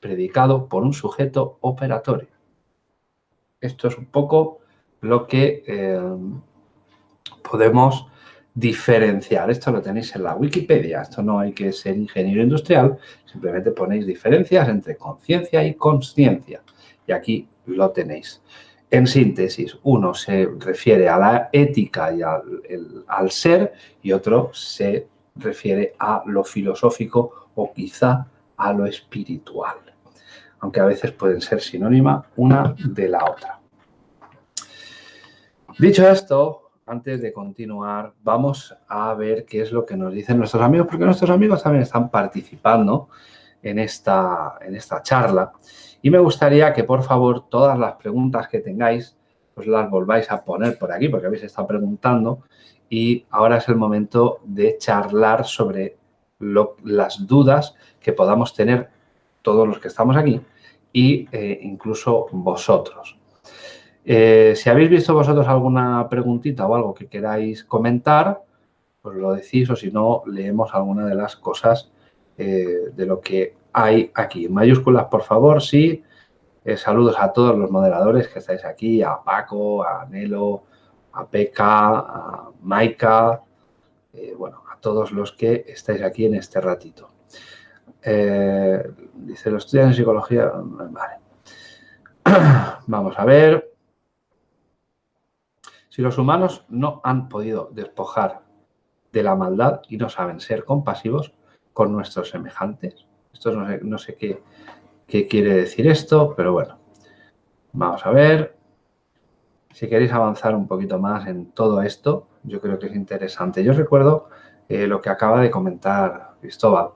predicado por un sujeto operatorio. Esto es un poco lo que eh, podemos diferenciar. Esto lo tenéis en la Wikipedia. Esto no hay que ser ingeniero industrial. Simplemente ponéis diferencias entre conciencia y consciencia. Y aquí lo tenéis. En síntesis, uno se refiere a la ética y al, ser y otro se refiere a lo filosófico o quizá a lo espiritual, aunque a veces pueden ser sinónima una de la otra. Dicho esto, antes de continuar, vamos a ver qué es lo que nos dicen nuestros amigos, porque nuestros amigos también están participando en esta, en esta charla. Y me gustaría que, por favor, todas las preguntas que tengáis, pues las volváis a poner por aquí, porque habéis estado preguntando. Y ahora es el momento de charlar sobre las dudas que podamos tener todos los que estamos aquí e incluso vosotros. Eh, si habéis visto vosotros alguna preguntita o algo que queráis comentar, pues lo decís o si no, leemos alguna de las cosas eh, de lo que hay aquí. Mayúsculas, por favor, sí. Eh, saludos a todos los moderadores que estáis aquí, a Paco, a Nelo, a Peca, a Maika, eh, bueno, a todos los que estáis aquí en este ratito. Eh, dice, los estudiantes en psicología, vale. Vamos a ver. Si los humanos no han podido despojar de la maldad y no saben ser compasivos con nuestros semejantes, esto no sé, qué, quiere decir esto, pero bueno. Vamos a ver. Si queréis avanzar un poquito más en todo esto, yo creo que es interesante. Yo recuerdo eh, lo que acaba de comentar Cristóbal.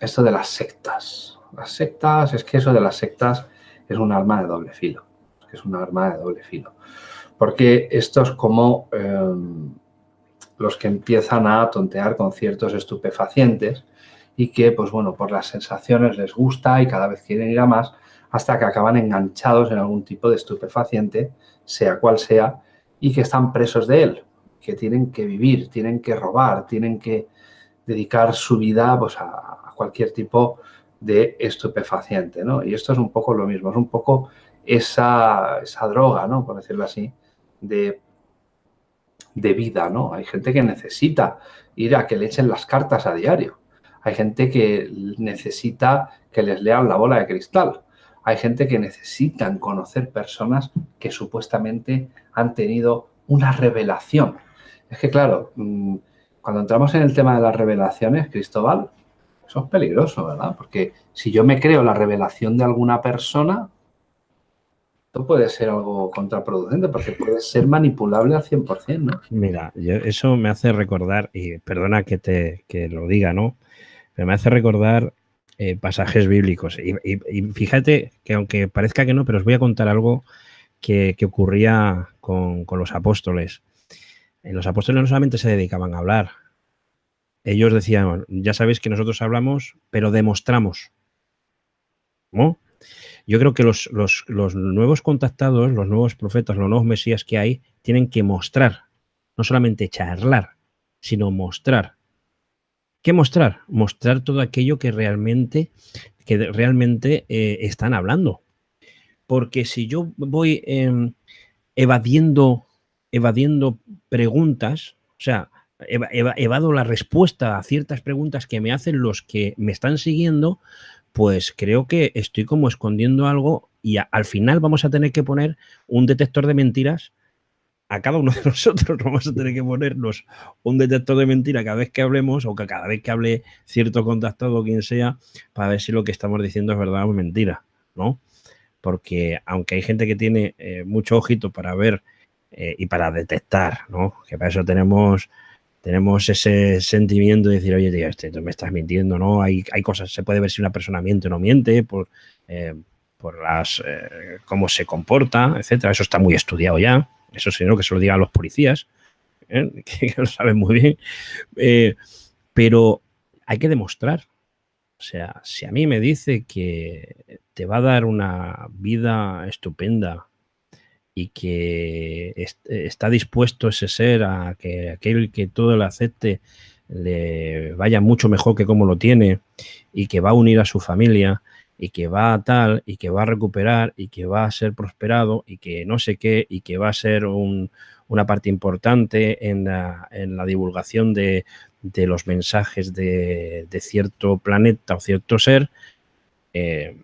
Esto de las sectas. Las sectas, es que eso de las sectas es un arma de doble filo. Es un arma de doble filo. Porque esto es como em, los que empiezan a tontear con ciertos estupefacientes y que, pues bueno, por las sensaciones les gusta y cada vez quieren ir a más hasta que acaban enganchados en algún tipo de estupefaciente, sea cual sea, y que están presos de él, que tienen que vivir, tienen que robar, tienen que dedicar su vida pues, a, cualquier tipo de estupefaciente, ¿no? Y esto es un poco lo mismo, es un poco esa, esa droga, ¿no? Por decirlo así, de, de vida, ¿no? Hay gente que necesita ir a que le echen las cartas a diario. Hay gente que necesita que les lean la bola de cristal. Hay gente que necesitan conocer personas que supuestamente han tenido una revelación. Es que, claro, mm, cuando entramos en el tema de las revelaciones, Cristóbal, eso es peligroso, ¿verdad? Porque si yo me creo la revelación de alguna persona, esto puede ser algo contraproducente porque puede ser manipulable al 100%, ¿no? Mira, eso me hace recordar, y perdona que te que lo diga, ¿no? Pero me hace recordar eh, pasajes bíblicos. Y, fíjate que aunque parezca que no, pero os voy a contar algo que, ocurría con, los apóstoles. En los apóstoles no solamente se dedicaban a hablar. Ellos decían, ya sabéis que nosotros hablamos, pero demostramos. ¿No? Yo creo que los, los, nuevos contactados, los nuevos profetas, los nuevos mesías que hay, tienen que mostrar, no solamente charlar, sino mostrar. ¿Qué mostrar? Mostrar todo aquello que realmente, que realmente eh, están hablando. Porque si yo voy em, evadiendo, evadiendo preguntas, o sea, evado la respuesta a ciertas preguntas que me hacen los que me están siguiendo, pues creo que estoy como escondiendo algo y al final vamos a tener que poner un detector de mentiras a cada uno de nosotros. Vamos a tener que ponernos un detector de mentiras cada vez que hablemos o que cada vez que hable cierto contactado o quien sea para ver si lo que estamos diciendo es verdad o mentira, ¿no? Porque aunque hay gente que tiene eh, mucho ojito para ver eh, y para detectar, ¿no? Que para eso tenemos tenemos ese sentimiento de decir, oye, tío, este, me estás mintiendo, ¿no? Hay, hay cosas, se puede ver si una persona miente o no miente por, eh, por las cómo se comporta, etcétera. Eso está muy estudiado ya. Eso sino que se lo digan los policías, ¿eh? que, lo saben muy bien. pero hay que demostrar. O sea, si a mí me dice que te va a dar una vida estupenda, y que está dispuesto ese ser a que aquel que todo lo acepte le vaya mucho mejor que como lo tiene y que va a unir a su familia y que va a tal y que va a recuperar y que va a ser prosperado y que no sé qué y que va a ser una parte importante en la, divulgación de, los mensajes de, cierto planeta o cierto ser, eh,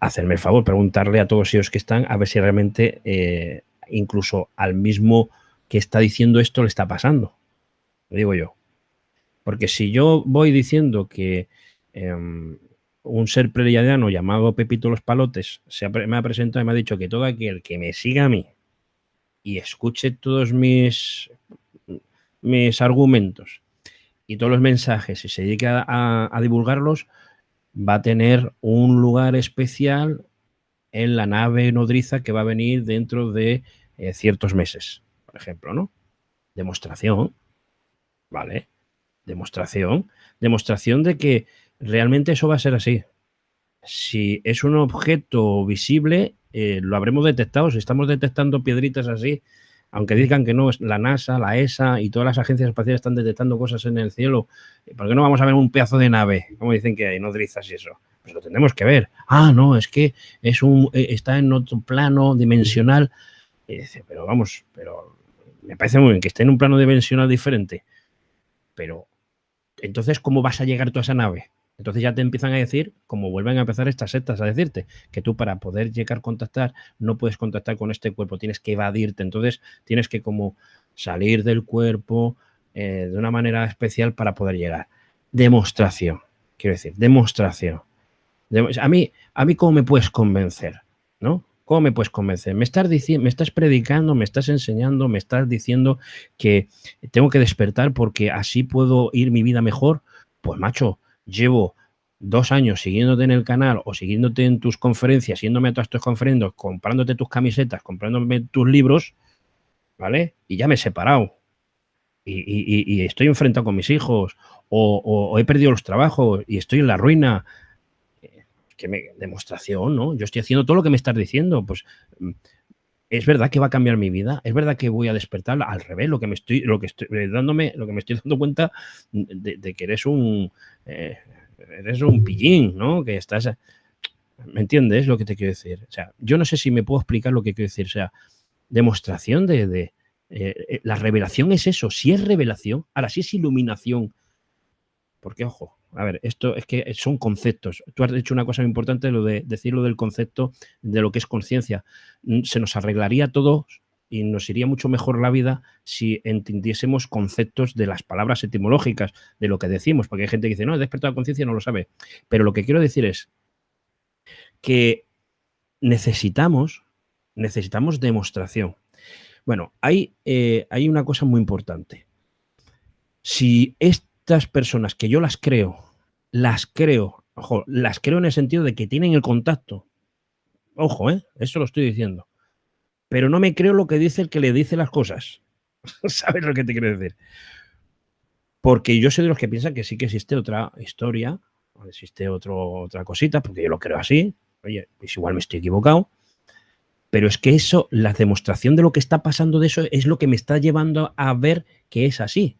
hacerme el favor, preguntarle a todos ellos que están a ver si realmente eh, incluso al mismo que está diciendo esto le está pasando. Lo digo yo. Porque si yo voy diciendo que em, un ser preliadiano llamado Pepito Los Palotes se me ha presentado y me ha dicho que todo aquel que me siga a mí y escuche todos mis, mis argumentos y todos los mensajes y se dedique a divulgarlos, va a tener un lugar especial en la nave nodriza que va a venir dentro de eh, ciertos meses, por ejemplo, ¿no? Demostración, ¿vale? Demostración, demostración de que realmente eso va a ser así. Si es un objeto visible, eh, lo habremos detectado. Si estamos detectando piedritas así, aunque digan que no, la NASA, la ESA y todas las agencias espaciales están detectando cosas en el cielo, ¿por qué no vamos a ver un pedazo de nave? Como dicen que hay nodrizas y eso. Pues lo tendremos que ver. Ah, no, es que es un, eh, está en otro plano dimensional. Y dice, pero vamos, pero me parece muy bien que esté en un plano dimensional diferente. Pero, entonces, ¿cómo vas a llegar tú a esa nave? Entonces ya te empiezan a decir, como vuelven a empezar estas sectas a decirte, que tú para poder llegar a contactar no puedes contactar con este cuerpo, tienes que evadirte. Entonces tienes que como salir del cuerpo eh, de una manera especial para poder llegar. Demostración, quiero decir, demostración. a, mí, a mí, ¿cómo me puedes convencer? ¿No? ¿Cómo me puedes convencer? Me estás, me estás predicando, me estás enseñando, me estás diciendo que tengo que despertar porque así puedo ir mi vida mejor. Pues macho, llevo dos años siguiéndote en el canal o siguiéndote en tus conferencias, yéndome a todas tus conferencias, comprándote tus camisetas, comprándome tus libros, ¿vale? Y ya me he separado. Y, estoy enfrentado con mis hijos, o, he perdido los trabajos y estoy en la ruina. Eh, que me, demostración, ¿no? Yo estoy haciendo todo lo que me estás diciendo. Pues mm, es verdad que va a cambiar mi vida, es verdad que voy a despertar al revés, lo que me estoy, lo que estoy eh, dándome, lo que me estoy dando cuenta de, que eres un eh, eres un pillín, ¿no? Que estás. ¿Me entiendes lo que te quiero decir? O sea, yo no sé si me puedo explicar lo que quiero decir. O sea, demostración de. Eh, la revelación es eso. Si es revelación, ahora si es iluminación. Porque, ojo, a ver, esto es que son conceptos. Tú has dicho una cosa muy importante, lo de decirlo del concepto de lo que es conciencia. Mm, se nos arreglaría todo y nos iría mucho mejor la vida si entendiésemos conceptos de las palabras etimológicas, de lo que decimos, porque hay gente que dice, no, he despertado la conciencia, no lo sabe. Pero lo que quiero decir es que necesitamos, necesitamos demostración. Bueno, hay, eh, hay una cosa muy importante. Si estas personas que yo las creo, las creo, ojo, las creo en el sentido de que tienen el contacto. Ojo, ¿eh? Eso lo estoy diciendo. Pero no me creo lo que dice el que le dice las cosas. ¿Sabes lo que te quiero decir? Porque yo soy de los que piensan que sí que existe otra historia, existe otro, otra cosita, porque yo lo creo así. Oye, pues igual me estoy equivocado. Pero es que eso, la demostración de lo que está pasando de eso es lo que me está llevando a ver que es así.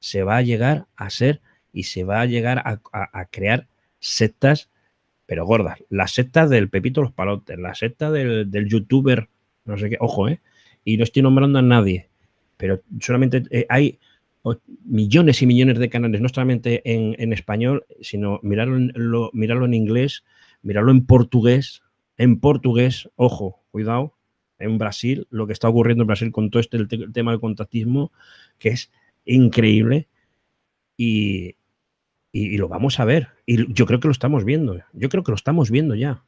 Se va a llegar a ser y se va a llegar a, crear sectas, pero gordas. La secta del Pepito Los Palotes, la secta del, del youtuber, no sé qué, ojo, ¿eh? Y no estoy nombrando a nadie, pero solamente eh, hay millones y millones de canales, no solamente en, español, sino mirarlo en, lo, mirarlo en inglés, mirarlo en portugués, en portugués, ojo, cuidado, en Brasil, lo que está ocurriendo en Brasil con todo este el, tema del contactismo, que es increíble y, y, lo vamos a ver. Y yo creo que lo estamos viendo, yo creo que lo estamos viendo ya.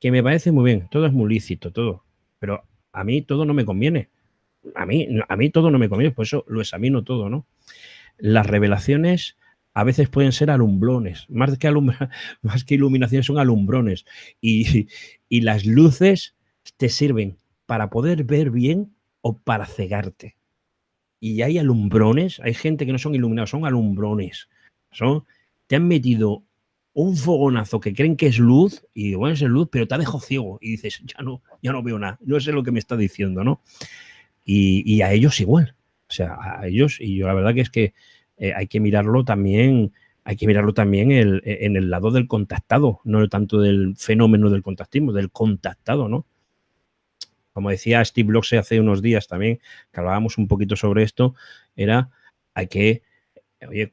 Que me parece muy bien, todo es muy lícito, todo, pero a mí todo no me conviene a mí, a mí todo no me conviene, por eso lo examino todo, ¿no? Las revelaciones a veces pueden ser alumbrones, más que, más que iluminaciones son alumbrones. Y, y las luces te sirven para poder ver bien o para cegarte. Y hay alumbrones, hay gente que no son iluminados, son alumbrones. Son, te han metido un fogonazo que creen que es luz y bueno, es luz, pero te ha dejado ciego y dices, ya no, ya no veo nada, no sé lo que me está diciendo, ¿no? y, a ellos igual. O sea, a ellos, y yo la verdad que es que eh, hay que mirarlo también, hay que mirarlo también e, en el lado del contactado, no tanto del fenómeno del contactismo, del contactado, ¿no? Como decía Steve Bloxe hace unos días también, que hablábamos un poquito sobre esto, era, hay que, oye,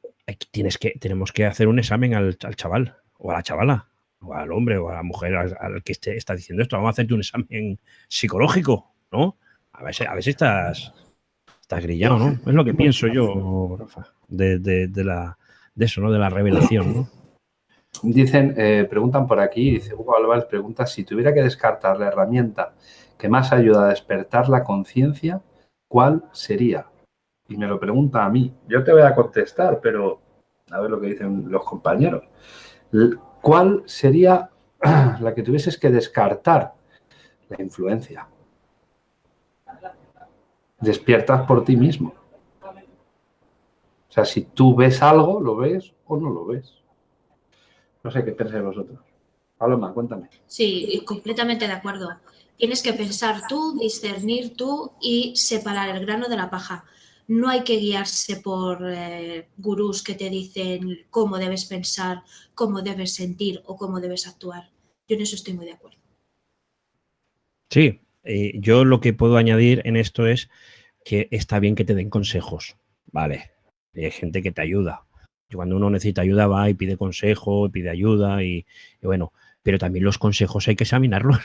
tienes que, tenemos que hacer un examen al, chaval o a la chavala o al hombre o a la mujer al, que esté, está diciendo esto. Vamos a hacerte un examen psicológico, ¿no? A ver, a ver si estás, estás grillado, ¿no? Es lo que pienso yo, Rafa, de, de, la, de eso, ¿no? De la revelación, ¿no? Dicen, eh, preguntan por aquí, dice Hugo Álvarez, pregunta si tuviera que descartar la herramienta que más ayuda a despertar la conciencia, ¿cuál sería? Y me lo pregunta a mí. Yo te voy a contestar, pero a ver lo que dicen los compañeros. ¿Cuál sería la que tuvieses que descartar? La influencia despiertas por ti mismo. O sea, si tú ves algo, lo ves o no lo ves. No sé qué pensáis vosotros. Paloma, cuéntame. Sí, completamente de acuerdo. Tienes que pensar tú, discernir tú y separar el grano de la paja. No hay que guiarse por eh, gurús que te dicen cómo debes pensar, cómo debes sentir o cómo debes actuar. Yo en eso estoy muy de acuerdo. Sí, eh, yo lo que puedo añadir en esto es que está bien que te den consejos, ¿vale? Hay gente que te ayuda. Cuando uno necesita ayuda va y pide consejo, pide ayuda y, bueno, pero también los consejos hay que examinarlos,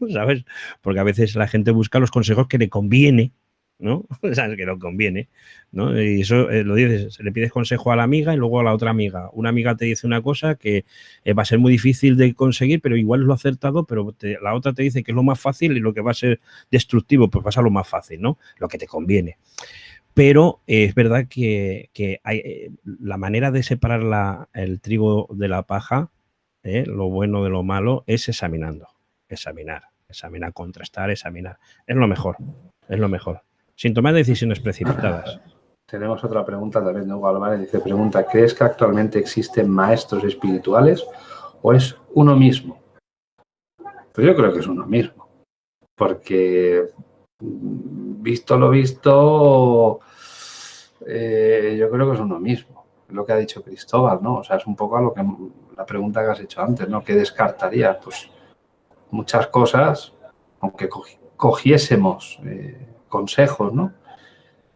¿sabes? Porque a veces la gente busca los consejos que le conviene ¿no? Sabes que no conviene, ¿no? Y eso eh, lo dices, le pides consejo a la amiga y luego a la otra amiga. Una amiga te dice una cosa que eh, va a ser muy difícil de conseguir, pero igual es lo acertado, pero la otra te dice que es lo más fácil y lo que va a ser destructivo, pues pasa lo más fácil, ¿no? Lo que te conviene. Pero eh, es verdad que, hay, la manera de separar la, el trigo de la paja, lo bueno de lo malo, es examinando, examinar, examinar, contrastar, examinar. Es lo mejor, es lo mejor sin tomar decisiones precipitadas. Tenemos otra pregunta también de Hugo Álvarez. Dice, pregunta, ¿crees que actualmente existen maestros espirituales o es uno mismo? Pues yo creo que es uno mismo. Porque, mm, visto lo visto, eh, yo creo que es uno mismo. Lo que ha dicho Cristóbal, ¿no? O sea, es un poco a lo que la pregunta que has hecho antes, ¿no? ¿Qué descartaría? Pues muchas cosas, aunque cogiésemos... Eh, consejos, ¿no?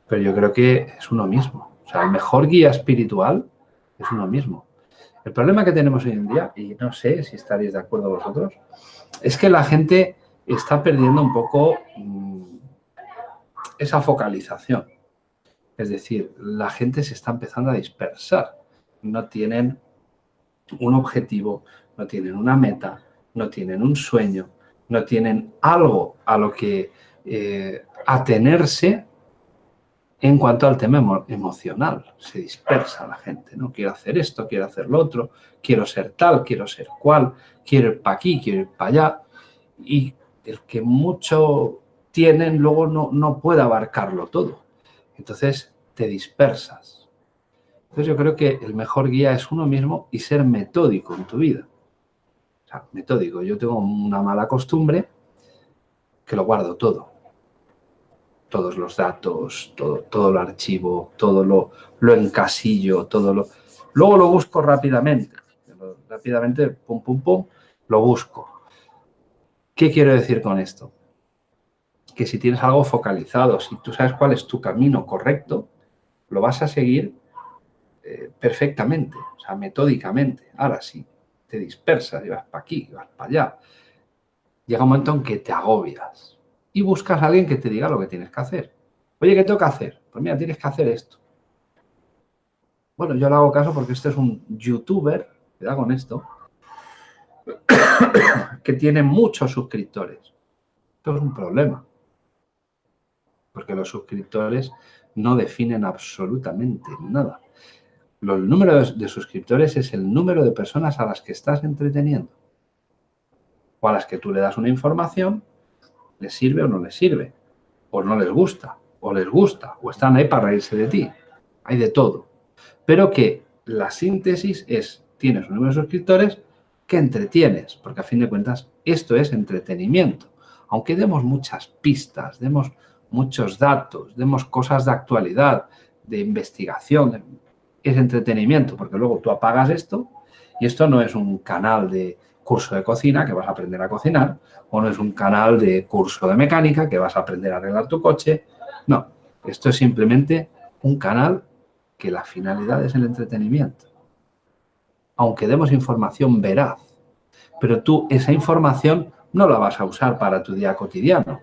Pero yo creo que es uno mismo. O sea, el mejor guía espiritual es uno mismo. El problema que tenemos hoy en día, y no sé si estaréis de acuerdo vosotros, es que la gente está perdiendo un poco mm, esa focalización. Es decir, la gente se está empezando a dispersar. No tienen un objetivo, no tienen una meta, no tienen un sueño, no tienen algo a lo que eh, atenerse en cuanto al tema emocional. Se dispersa la gente, ¿no? Quiero hacer esto, quiero hacer lo otro, quiero ser tal, quiero ser cual, quiero ir para aquí, quiero ir para allá. Y el que mucho tienen luego no, no puede abarcarlo todo. Entonces te dispersas. Entonces yo creo que el mejor guía es uno mismo y ser metódico en tu vida. Metódico. Yo tengo una mala costumbre que lo guardo todo. Todos los datos, todo, todo el archivo, todo lo, lo encasillo, todo lo... Luego lo busco rápidamente. Rápidamente, pum, pum, pum, lo busco. ¿Qué quiero decir con esto? Que si tienes algo focalizado, si tú sabes cuál es tu camino correcto, lo vas a seguir eh, perfectamente, o sea, metódicamente. Ahora sí, te dispersas y vas para aquí, vas para allá. Llega un momento en que te agobias y buscas a alguien que te diga lo que tienes que hacer. Oye, ¿qué tengo que hacer? Pues mira, tienes que hacer esto. Bueno, yo le hago caso porque este es un youtuber, cuidado con esto, que tiene muchos suscriptores. Esto es un problema. Porque los suscriptores no definen absolutamente nada. El número de suscriptores es el número de personas a las que estás entreteniendo. O a las que tú le das una información, les sirve o no les sirve. O no les gusta, o les gusta, o están ahí para reírse de ti. Hay de todo. Pero que la síntesis es, tienes un número de suscriptores que entretienes, porque a fin de cuentas esto es entretenimiento. Aunque demos muchas pistas, demos muchos datos, demos cosas de actualidad, de investigación, es entretenimiento, porque luego tú apagas esto y esto no es un canal de curso de cocina que vas a aprender a cocinar o no es un canal de curso de mecánica que vas a aprender a arreglar tu coche. No, esto es simplemente un canal que la finalidad es el entretenimiento. Aunque demos información veraz, pero tú esa información no la vas a usar para tu día cotidiano.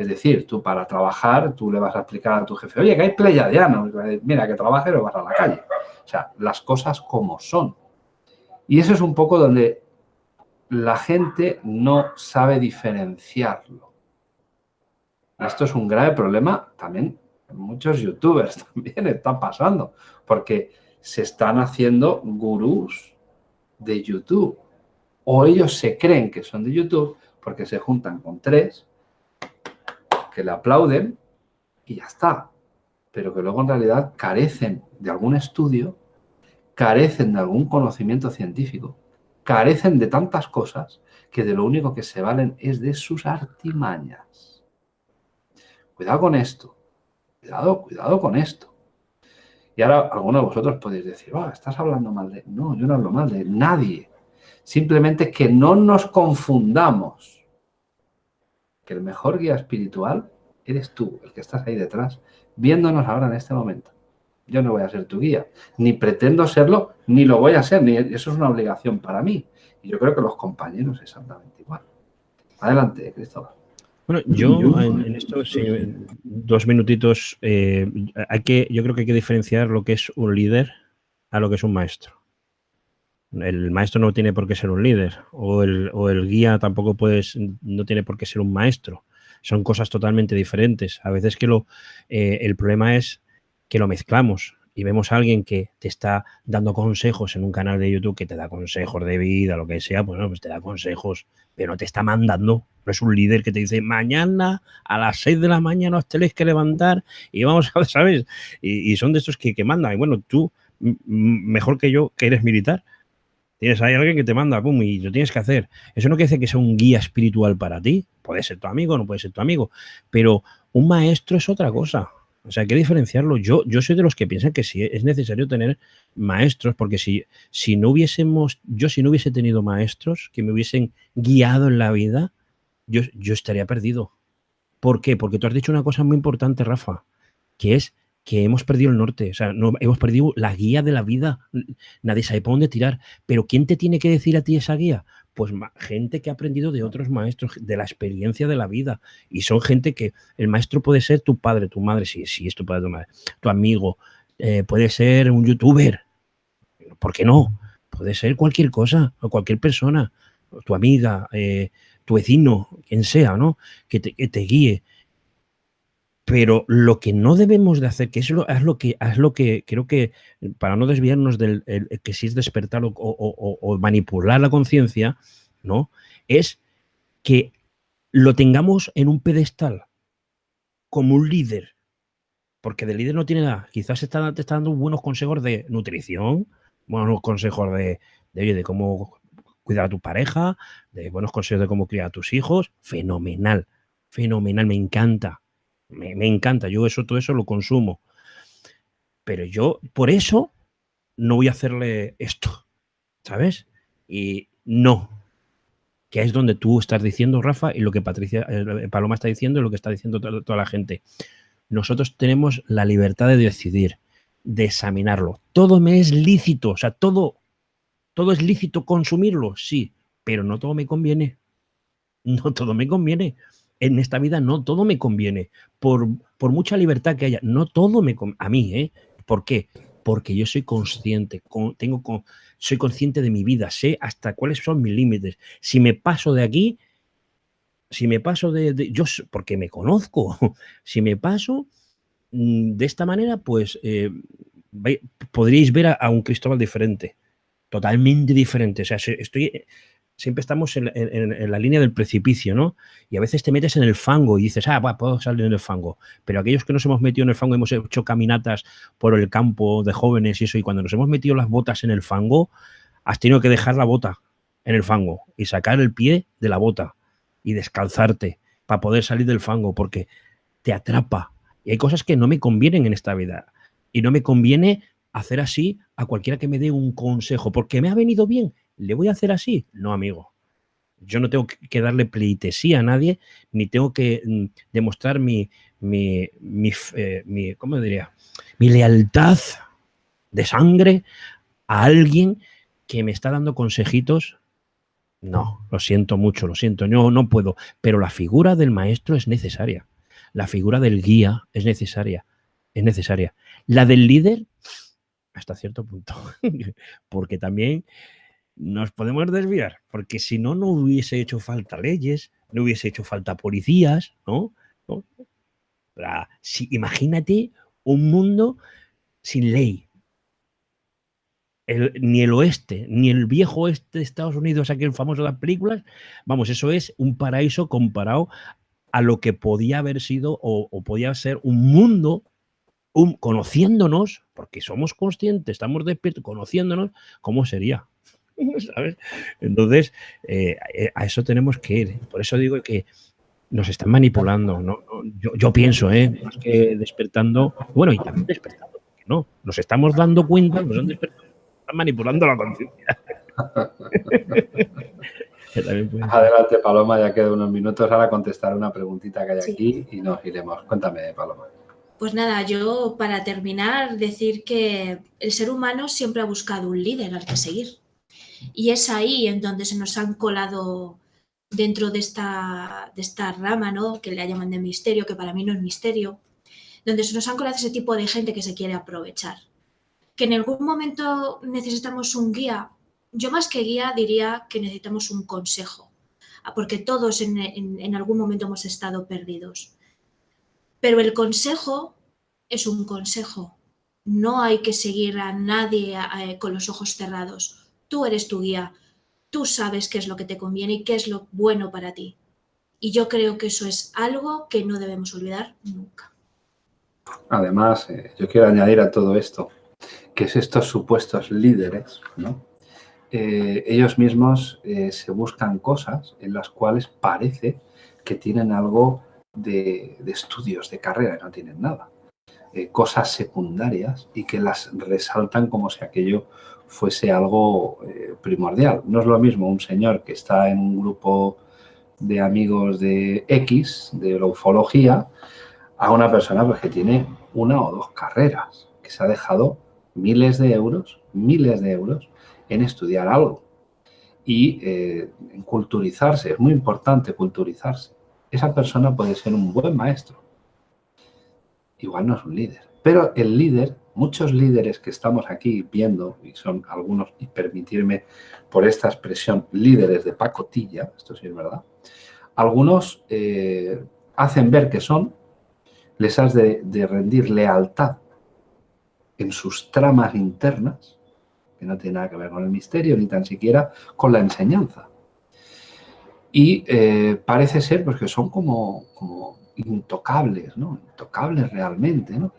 Es decir, tú para trabajar, tú le vas a explicar a tu jefe, oye, que hay pleyadianos, mira, que trabajes o vas a la calle. O sea, las cosas como son. Y eso es un poco donde la gente no sabe diferenciarlo. Esto es un grave problema también muchos youtubers también está pasando, porque se están haciendo gurús de YouTube. O ellos se creen que son de YouTube porque se juntan con tres que le aplauden y ya está. Pero que luego en realidad carecen de algún estudio, carecen de algún conocimiento científico, carecen de tantas cosas que de lo único que se valen es de sus artimañas. Cuidado con esto. Cuidado, cuidado con esto. Y ahora algunos de vosotros podéis decir, oh, estás hablando mal de... No, yo no hablo mal de nadie. Simplemente que no nos confundamos el mejor guía espiritual eres tú, el que estás ahí detrás, viéndonos ahora en este momento. Yo no voy a ser tu guía, ni pretendo serlo, ni lo voy a ser, ni eso es una obligación para mí. Y yo creo que los compañeros exactamente igual. Adelante, Cristóbal. Bueno, yo en, esto, dos minutitos, eh, hay que, yo creo que hay que diferenciar lo que es un líder a lo que es un maestro. El maestro no tiene por qué ser un líder o el, guía tampoco puedes, no tiene por qué ser un maestro. Son cosas totalmente diferentes. A veces que lo, eh, el problema es que lo mezclamos y vemos a alguien que te está dando consejos en un canal de YouTube que te da consejos de vida, lo que sea, pues, no, pues te da consejos, pero no te está mandando. No es un líder que te dice, mañana a las 6 de la mañana os tenéis que levantar y vamos a, ¿sabes? Y, son de estos que, que mandan. Y bueno, tú, mejor que yo, que eres militar, Tienes ahí alguien que te manda, pum, y lo tienes que hacer. Eso no quiere decir que sea un guía espiritual para ti. Puede ser tu amigo, no puede ser tu amigo. Pero un maestro es otra cosa. O sea, hay que diferenciarlo. Yo, yo soy de los que piensan que sí es necesario tener maestros, porque si, si no hubiésemos, yo si no hubiese tenido maestros que me hubiesen guiado en la vida, yo, yo estaría perdido. ¿Por qué? Porque tú has dicho una cosa muy importante, Rafa, que es que hemos perdido el norte, o sea, no, hemos perdido la guía de la vida, nadie sabe por dónde tirar, pero ¿quién te tiene que decir a ti esa guía? Pues gente que ha aprendido de otros maestros, de la experiencia de la vida, y son gente que el maestro puede ser tu padre, tu madre, sí, sí, es tu padre, tu madre, tu amigo, eh, puede ser un youtuber, ¿por qué no? Puede ser cualquier cosa, o cualquier persona, tu amiga, eh, tu vecino, quien sea, ¿no? Que te, que te guíe. Pero lo que no debemos de hacer, que es lo, es lo que es lo que creo que, para no desviarnos del que si es despertar o, manipular la conciencia, ¿no? Es que lo tengamos en un pedestal como un líder. Porque de líder no tiene nada. Quizás está, te está dando buenos consejos de nutrición, buenos consejos de, de, cómo cuidar a tu pareja, de buenos consejos de cómo criar a tus hijos. Fenomenal fenomenal, me encanta, me, encanta, yo eso, todo eso lo consumo. Pero yo, por eso, no voy a hacerle esto, ¿sabes? Y no, que es donde tú estás diciendo, Rafa, y lo que Patricia, eh, Paloma está diciendo y lo que está diciendo toda, toda la gente. Nosotros tenemos la libertad de decidir, de examinarlo. Todo me es lícito, o sea, todo, todo es lícito consumirlo, sí, pero no todo me conviene. No todo me conviene. En esta vida no todo me conviene. Por, por mucha libertad que haya, no todo me conviene. A mí, ¿eh? ¿Por qué? Porque yo soy consciente, con, tengo con, soy consciente de mi vida, sé hasta cuáles son mis límites. Si me paso de aquí, si me paso de, de yo, porque me conozco, si me paso mm, de esta manera, pues eh, podríais ver a, a, un Cristóbal diferente, totalmente diferente. O sea, estoy, siempre estamos en, en, la línea del precipicio, ¿no? Y a veces te metes en el fango y dices, ah, bueno, puedo salir en el fango. Pero aquellos que nos hemos metido en el fango, hemos hecho caminatas por el campo de jóvenes y eso, y cuando nos hemos metido las botas en el fango, has tenido que dejar la bota en el fango y sacar el pie de la bota y descalzarte para poder salir del fango, porque te atrapa. Y hay cosas que no me convienen en esta vida. Y no me conviene hacer así a cualquiera que me dé un consejo, porque me ha venido bien ¿Le voy a hacer así? No, amigo. Yo no tengo que darle pleitesía a nadie, ni tengo que mm, demostrar mi, mi, eh, mi, ¿cómo diría? Mi lealtad de sangre a alguien que me está dando consejitos. No, lo siento mucho, lo siento, yo no puedo. Pero la figura del maestro es necesaria. La figura del guía es necesaria. Es necesaria. La del líder, hasta cierto punto. Porque también nos podemos desviar, porque si no, no hubiese hecho falta leyes, no hubiese hecho falta policías, ¿no? Si, imagínate un mundo sin ley. Ni el oeste, ni el viejo oeste de Estados Unidos, aquel famoso de las películas, vamos, eso es un paraíso comparado a lo que podía haber sido o, o podía ser un mundo un, conociéndonos, porque somos conscientes, estamos despiertos, conociéndonos, ¿cómo sería? ¿sabes? Entonces, eh, eh, a eso tenemos que ir. Por eso digo que nos están manipulando. ¿no? Yo, yo, pienso, ¿eh? más que despertando, bueno, y también despertando, no, nos estamos dando cuenta, nos han despertado, están manipulando la conciencia. Adelante, Paloma, ya quedan unos minutos. Ahora contestar una preguntita que hay sí. aquí y nos iremos. Cuéntame, Paloma. Pues nada, yo para terminar decir que el ser humano siempre ha buscado un líder al que seguir. Y es ahí en donde se nos han colado dentro de esta, de esta rama, ¿no? que le llaman de misterio, que para mí no es misterio, donde se nos han colado ese tipo de gente que se quiere aprovechar. Que en algún momento necesitamos un guía, yo más que guía diría que necesitamos un consejo, porque todos en, en, en algún momento hemos estado perdidos. Pero el consejo es un consejo, no hay que seguir a nadie eh, con los ojos cerrados Tú eres tu guía, tú sabes qué es lo que te conviene y qué es lo bueno para ti. Y yo creo que eso es algo que no debemos olvidar nunca. Además, eh, yo quiero añadir a todo esto, que es estos supuestos líderes, ¿no? Eh, ellos mismos eh, se buscan cosas en las cuales parece que tienen algo de, de estudios, de carrera, y no tienen nada. Cosas secundarias y que las resaltan como si aquello fuese algo eh, primordial. No es lo mismo un señor que está en un grupo de amigos de X, de la ufología, a una persona pues, que tiene una o dos carreras, que se ha dejado miles de euros, miles de euros en estudiar algo y eh, en culturizarse. Es muy importante culturizarse. Esa persona puede ser un buen maestro. Igual no es un líder. Pero el líder muchos líderes que estamos aquí viendo, y son algunos, y permitirme por esta expresión, líderes de pacotilla, esto sí es verdad, algunos eh, hacen ver que son, les has de, rendir lealtad en sus tramas internas, que no tiene nada que ver con el misterio, ni tan siquiera con la enseñanza. Y eh, parece ser pues, que son como intocables, ¿no? Intocables realmente, ¿no?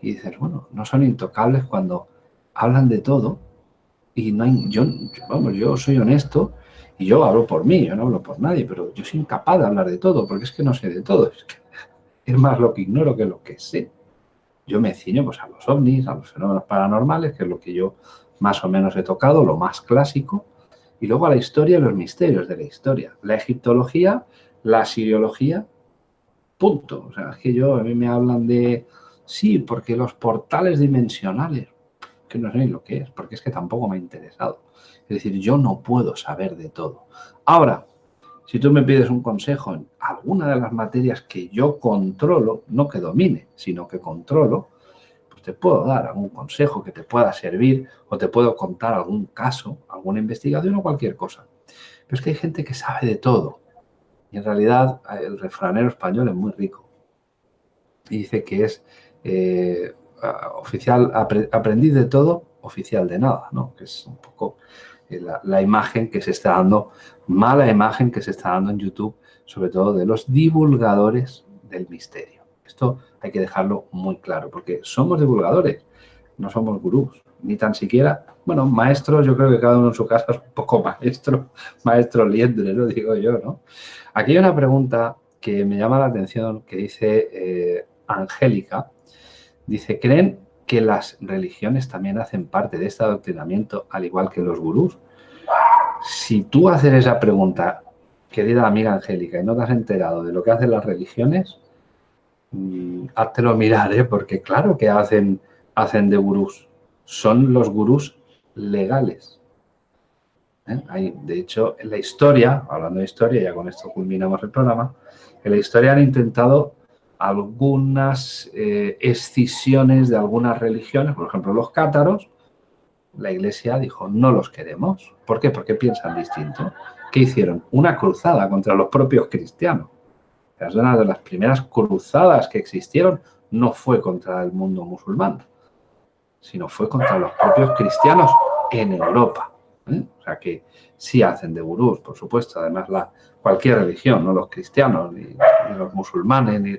Y dices, bueno, no son intocables cuando hablan de todo y no hay, yo, vamos, yo soy honesto Y yo hablo por mí, yo no hablo por nadie, pero yo soy incapaz de hablar de todo, porque es que no sé de todo. Es, más lo que ignoro que lo que sé. Yo me ciño pues, a los ovnis, a los fenómenos paranormales, que es lo que yo más o menos he tocado, lo más clásico, y luego a la historia y los misterios de la historia. La egiptología, la siriología, punto. O sea, es que yo, a mí me hablan de, sí, porque los portales dimensionales, que no sé ni lo que es, porque es que tampoco me ha interesado. Es decir, yo no puedo saber de todo. Ahora, si tú me pides un consejo en alguna de las materias que yo controlo, no que domine, sino que controlo, pues te puedo dar algún consejo que te pueda servir o te puedo contar algún caso, alguna investigación o cualquier cosa. Pero es que hay gente que sabe de todo. Y en realidad el refranero español es muy rico. Dice que es eh, oficial, aprendiz de todo, oficial de nada, ¿no? Que es un poco eh, la, imagen que se está dando, mala imagen que se está dando en YouTube, sobre todo de los divulgadores del misterio. Esto hay que dejarlo muy claro, porque somos divulgadores, no somos gurús, ni tan siquiera, bueno, maestros, yo creo que cada uno en su casa es un poco maestro, maestro liendre, lo digo yo, ¿no? Aquí hay una pregunta que me llama la atención, que dice eh, Angélica, dice, ¿creen que las religiones también hacen parte de este adoctrinamiento, al igual que los gurús? Si tú haces esa pregunta, querida amiga Angélica, y no te has enterado de lo que hacen las religiones, mmm, háztelo mirar, ¿eh? porque claro que hacen, hacen de gurús. Son los gurús legales. ¿Eh? de hecho, en la historia, hablando de historia, ya con esto culminamos el programa, en la historia han intentado algunas eh, escisiones de algunas religiones, por ejemplo los cátaros, la iglesia dijo no los queremos. ¿Por qué? Porque piensan distinto. ¿Qué hicieron? Una cruzada contra los propios cristianos. Es una de las primeras cruzadas que existieron no fue contra el mundo musulmán, sino fue contra los propios cristianos en Europa. ¿eh? O sea que sí hacen de gurús, por supuesto, además la, cualquier religión, no los cristianos, ni, los musulmanes, ni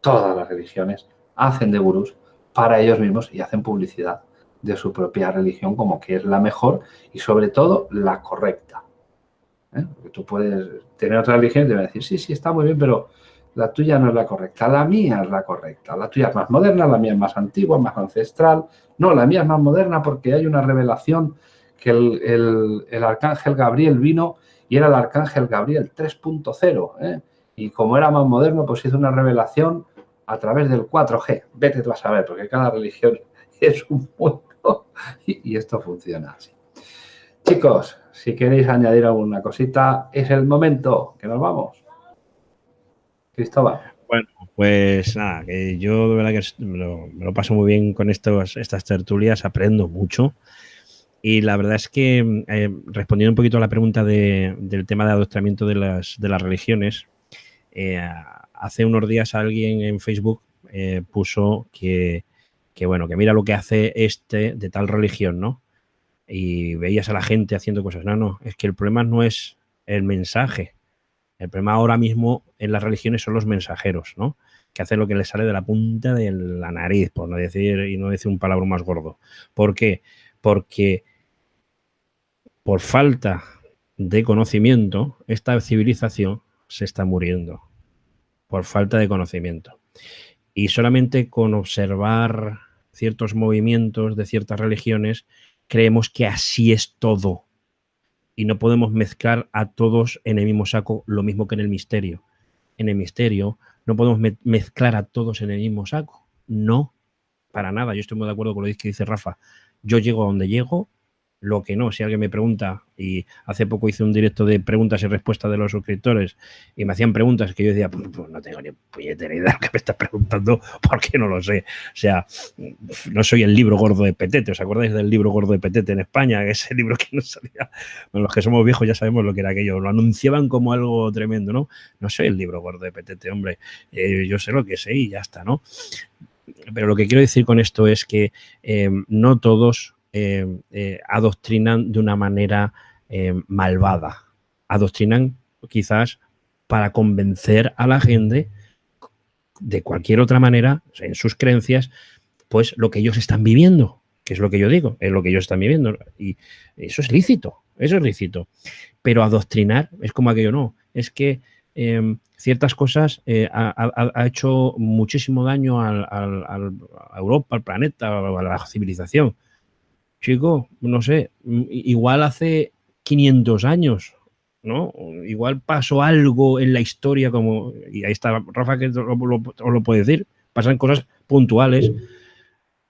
todas las religiones hacen de gurús para ellos mismos y hacen publicidad de su propia religión como que es la mejor y sobre todo la correcta. ¿Eh? Porque tú puedes tener otra religión y te van a decir, sí, sí, está muy bien, pero la tuya no es la correcta, la mía es la correcta. La tuya es más moderna, la mía es más antigua, más ancestral. No, la mía es más moderna porque hay una revelación que el, arcángel Gabriel vino y era el arcángel Gabriel 3.0. ¿eh? Y como era más moderno, pues hizo una revelación a través del 4G. Vete tú a saber, porque cada religión es un mundo y, esto funciona así. Chicos, si queréis añadir alguna cosita, es el momento que nos vamos. Bueno, pues nada, que yo de verdad que me lo, paso muy bien con estos, estas tertulias, aprendo mucho. Y la verdad es que, eh, respondiendo un poquito a la pregunta del tema de adoctrinamiento de las, de las religiones, eh, hace unos días alguien en Facebook eh, puso que, bueno, que mira lo que hace este de tal religión, ¿no? Y veías a la gente haciendo cosas. No, no, es que el problema no es el mensaje. El problema ahora mismo en las religiones son los mensajeros, ¿no? Que hacen lo que les sale de la punta de la nariz, por no decir, y no decir un palabra más gordo. ¿Por qué? Porque por falta de conocimiento, esta civilización se está muriendo por falta de conocimiento. Y solamente con observar ciertos movimientos de ciertas religiones, creemos que así es todo. Y no podemos mezclar a todos en el mismo saco lo mismo que en el misterio. En el misterio no podemos mezclar a todos en el mismo saco. No, para nada. Yo estoy muy de acuerdo con lo que dice Rafa. Yo llego a donde llego lo que no. Si alguien me pregunta, y hace poco hice un directo de preguntas y respuestas de los suscriptores, y me hacían preguntas que yo decía, pues, pues no tengo ni puñetera idea de lo que me estás preguntando, porque no lo sé. O sea, no soy el libro gordo de Petete. ¿Os acordáis del libro gordo de Petete en España? Ese libro que no salía. Bueno, los que somos viejos ya sabemos lo que era aquello. Lo anunciaban como algo tremendo, ¿no? No soy el libro gordo de Petete, hombre. Eh, yo sé lo que sé y ya está, ¿no? Pero lo que quiero decir con esto es que eh, no todos adoctrinan de una manera eh, malvada. Adoctrinan quizás para convencer a la gente de cualquier otra manera, en sus creencias, pues lo que ellos están viviendo, que es lo que yo digo, es lo que ellos están viviendo. Y eso es lícito, eso es lícito. Pero adoctrinar es como aquello no. Es que em, ciertas cosas eh, ha, hecho muchísimo daño al, a Europa, al planeta, a la civilización. Chico, no sé, igual hace 500 años, ¿no? Igual pasó algo en la historia como, y ahí está Rafa que os lo, puede decir, pasan cosas puntuales,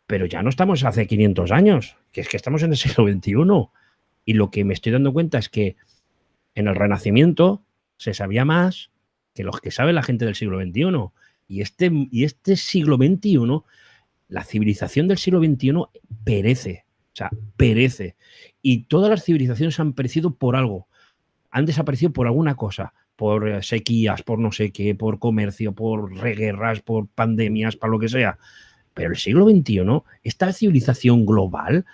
pero ya no estamos hace 500 años, que es que estamos en el siglo XXI. Y lo que me estoy dando cuenta es que en el Renacimiento se sabía más que los que sabe la gente del siglo XXI. Y este, y este siglo XXI, la civilización del siglo XXI perece, o sea, perece. Y todas las civilizaciones han perecido por algo, han desaparecido por alguna cosa, por eh, sequías, por no sé qué, por comercio, por reguerras, por pandemias, para lo que sea. Pero el siglo XXI, esta civilización global,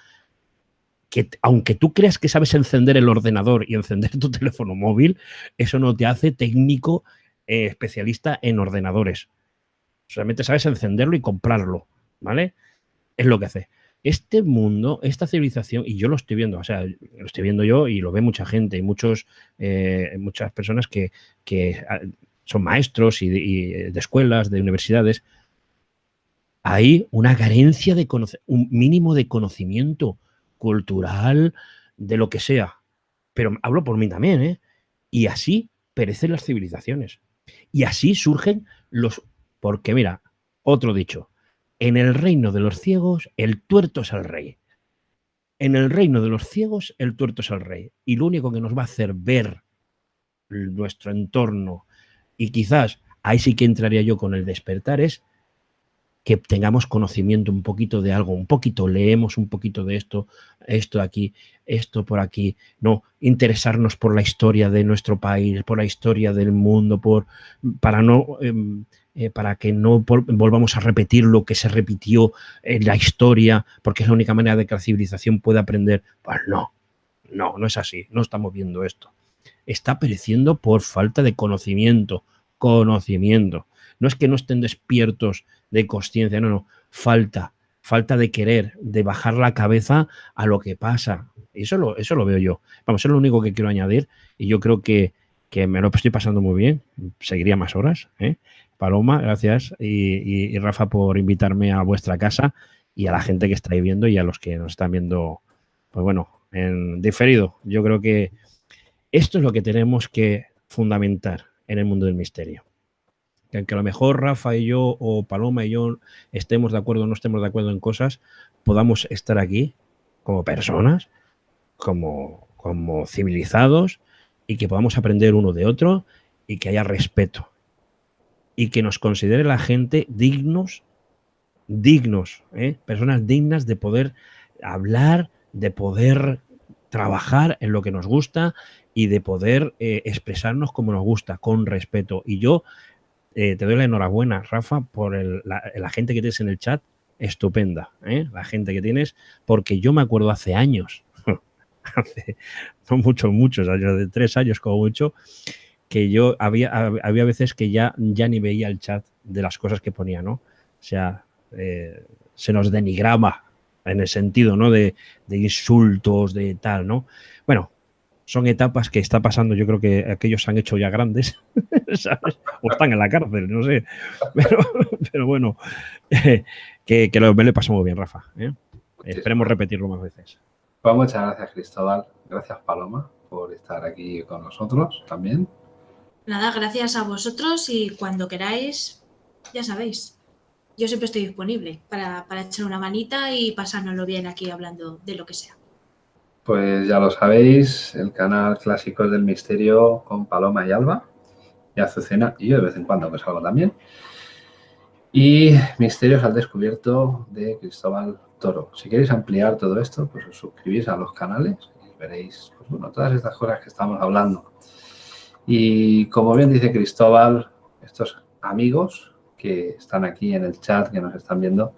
que aunque tú creas que sabes encender el ordenador y encender tu teléfono móvil, eso no te hace técnico eh, especialista en ordenadores. Solamente sabes encenderlo y comprarlo, ¿vale? Es lo que hace. Este mundo, esta civilización, y yo lo estoy viendo, o sea, lo estoy viendo yo y lo ve mucha gente y muchos, eh, muchas personas que, ah, son maestros y de escuelas, de universidades, hay una carencia de un mínimo de conocimiento cultural, de lo que sea. Pero hablo por mí también, ¿eh? Y así perecen las civilizaciones. Y así surgen los... Porque mira, otro dicho, en el reino de los ciegos el tuerto es el rey. En el reino de los ciegos el tuerto es el rey. Y lo único que nos va a hacer ver nuestro entorno y quizás ahí sí que entraría yo con el despertar es que tengamos conocimiento un poquito de algo, un poquito, leemos un poquito de esto, esto aquí, esto por aquí, no, interesarnos por la historia de nuestro país, por la historia del mundo, por, para, no, em, eh, para que no volvamos a repetir lo que se repitió en la historia, porque es la única manera de que la civilización pueda aprender. Pues no, no, no es así, no estamos viendo esto. Está pereciendo por falta de conocimiento, conocimiento. No es que no estén despiertos de conciencia, no, no, falta, falta de querer, de bajar la cabeza a lo que pasa. Eso lo, eso lo veo yo. Vamos, eso es lo único que quiero añadir y yo creo que, que me lo estoy pasando muy bien. Seguiría más horas. ¿eh? Paloma, gracias. Y, Rafa por invitarme a vuestra casa y a la gente que está viendo y a los que nos están viendo, pues bueno, en diferido. Yo creo que esto es lo que tenemos que fundamentar en el mundo del misterio que aunque a lo mejor Rafa y yo o Paloma y yo estemos de acuerdo o no estemos de acuerdo en cosas, podamos estar aquí como personas, como, como civilizados y que podamos aprender uno de otro y que haya respeto y que nos considere la gente dignos, dignos, ¿eh? personas dignas de poder hablar, de poder trabajar en lo que nos gusta y de poder eh, expresarnos como nos gusta, con respeto. Y yo eh, te doy la enhorabuena, Rafa, por la, gente que tienes en el chat. Estupenda, la gente que tienes, porque yo me acuerdo hace años, hace no muchos, muchos años, de tres años como mucho, que yo había, había veces que ya, ya ni veía el chat de las cosas que ponía, ¿no? O sea, eh, se nos denigraba en el sentido, ¿no? De, de, insultos, de tal, ¿no? Bueno, son etapas que está pasando, yo creo que aquellos se han hecho ya grandes, ¿sabes? O están en la cárcel, no sé. Pero, bueno, que, que lo, me le pasó muy bien, Rafa. ¿eh? Esperemos repetirlo más veces. Pues muchas gracias, Cristóbal. Gracias, Paloma, por estar aquí con nosotros también. Nada, gracias a vosotros y cuando queráis, ya sabéis, yo siempre estoy disponible para, para echar una manita y pasárnoslo bien aquí hablando de lo que sea. Pues ya lo sabéis, el canal Clásicos del Misterio con Paloma y Alba, y Azucena, y yo de vez en cuando que salgo también. Y Misterios al Descubierto de Cristóbal Toro. Si queréis ampliar todo esto, pues os suscribís a los canales y veréis pues bueno, todas estas cosas que estamos hablando. Y como bien dice Cristóbal, estos amigos que están aquí en el chat, que nos están viendo,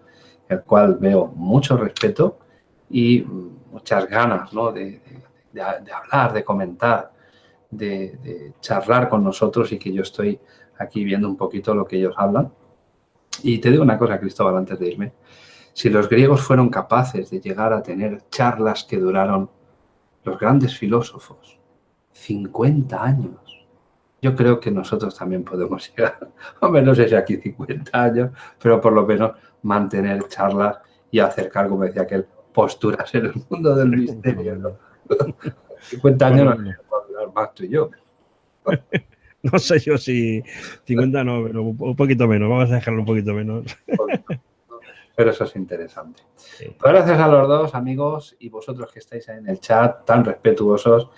el cual veo mucho respeto y muchas ganas de, hablar, de comentar, de, charlar con nosotros y que yo estoy aquí viendo un poquito lo que ellos hablan. Y te digo una cosa, Cristóbal, antes de irme. Si los griegos fueron capaces de llegar a tener charlas que duraron los grandes filósofos 50 años, yo creo que nosotros también podemos llegar, hombre, no sé si aquí 50 años, pero por lo menos mantener charlas y acercar, como decía aquel, posturas en el mundo del misterio. 50 años no durar más tú y yo. No sé yo si 50 no, pero un poquito menos, vamos a dejarlo un poquito menos. Pero eso es interesante. Pues gracias a los dos, amigos, y vosotros que estáis ahí en el chat, tan respetuosos.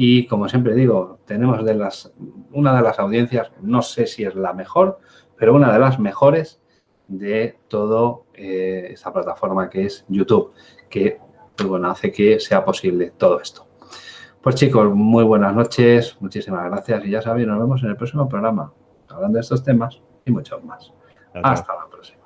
Y como siempre digo, tenemos de las, una de las audiencias, no sé si es la mejor, pero una de las mejores de toda eh, esta plataforma que es YouTube, que pues bueno, hace que sea posible todo esto. Pues chicos, muy buenas noches, muchísimas gracias y ya sabéis, nos vemos en el próximo programa, hablando de estos temas y muchos más. Hasta la próxima.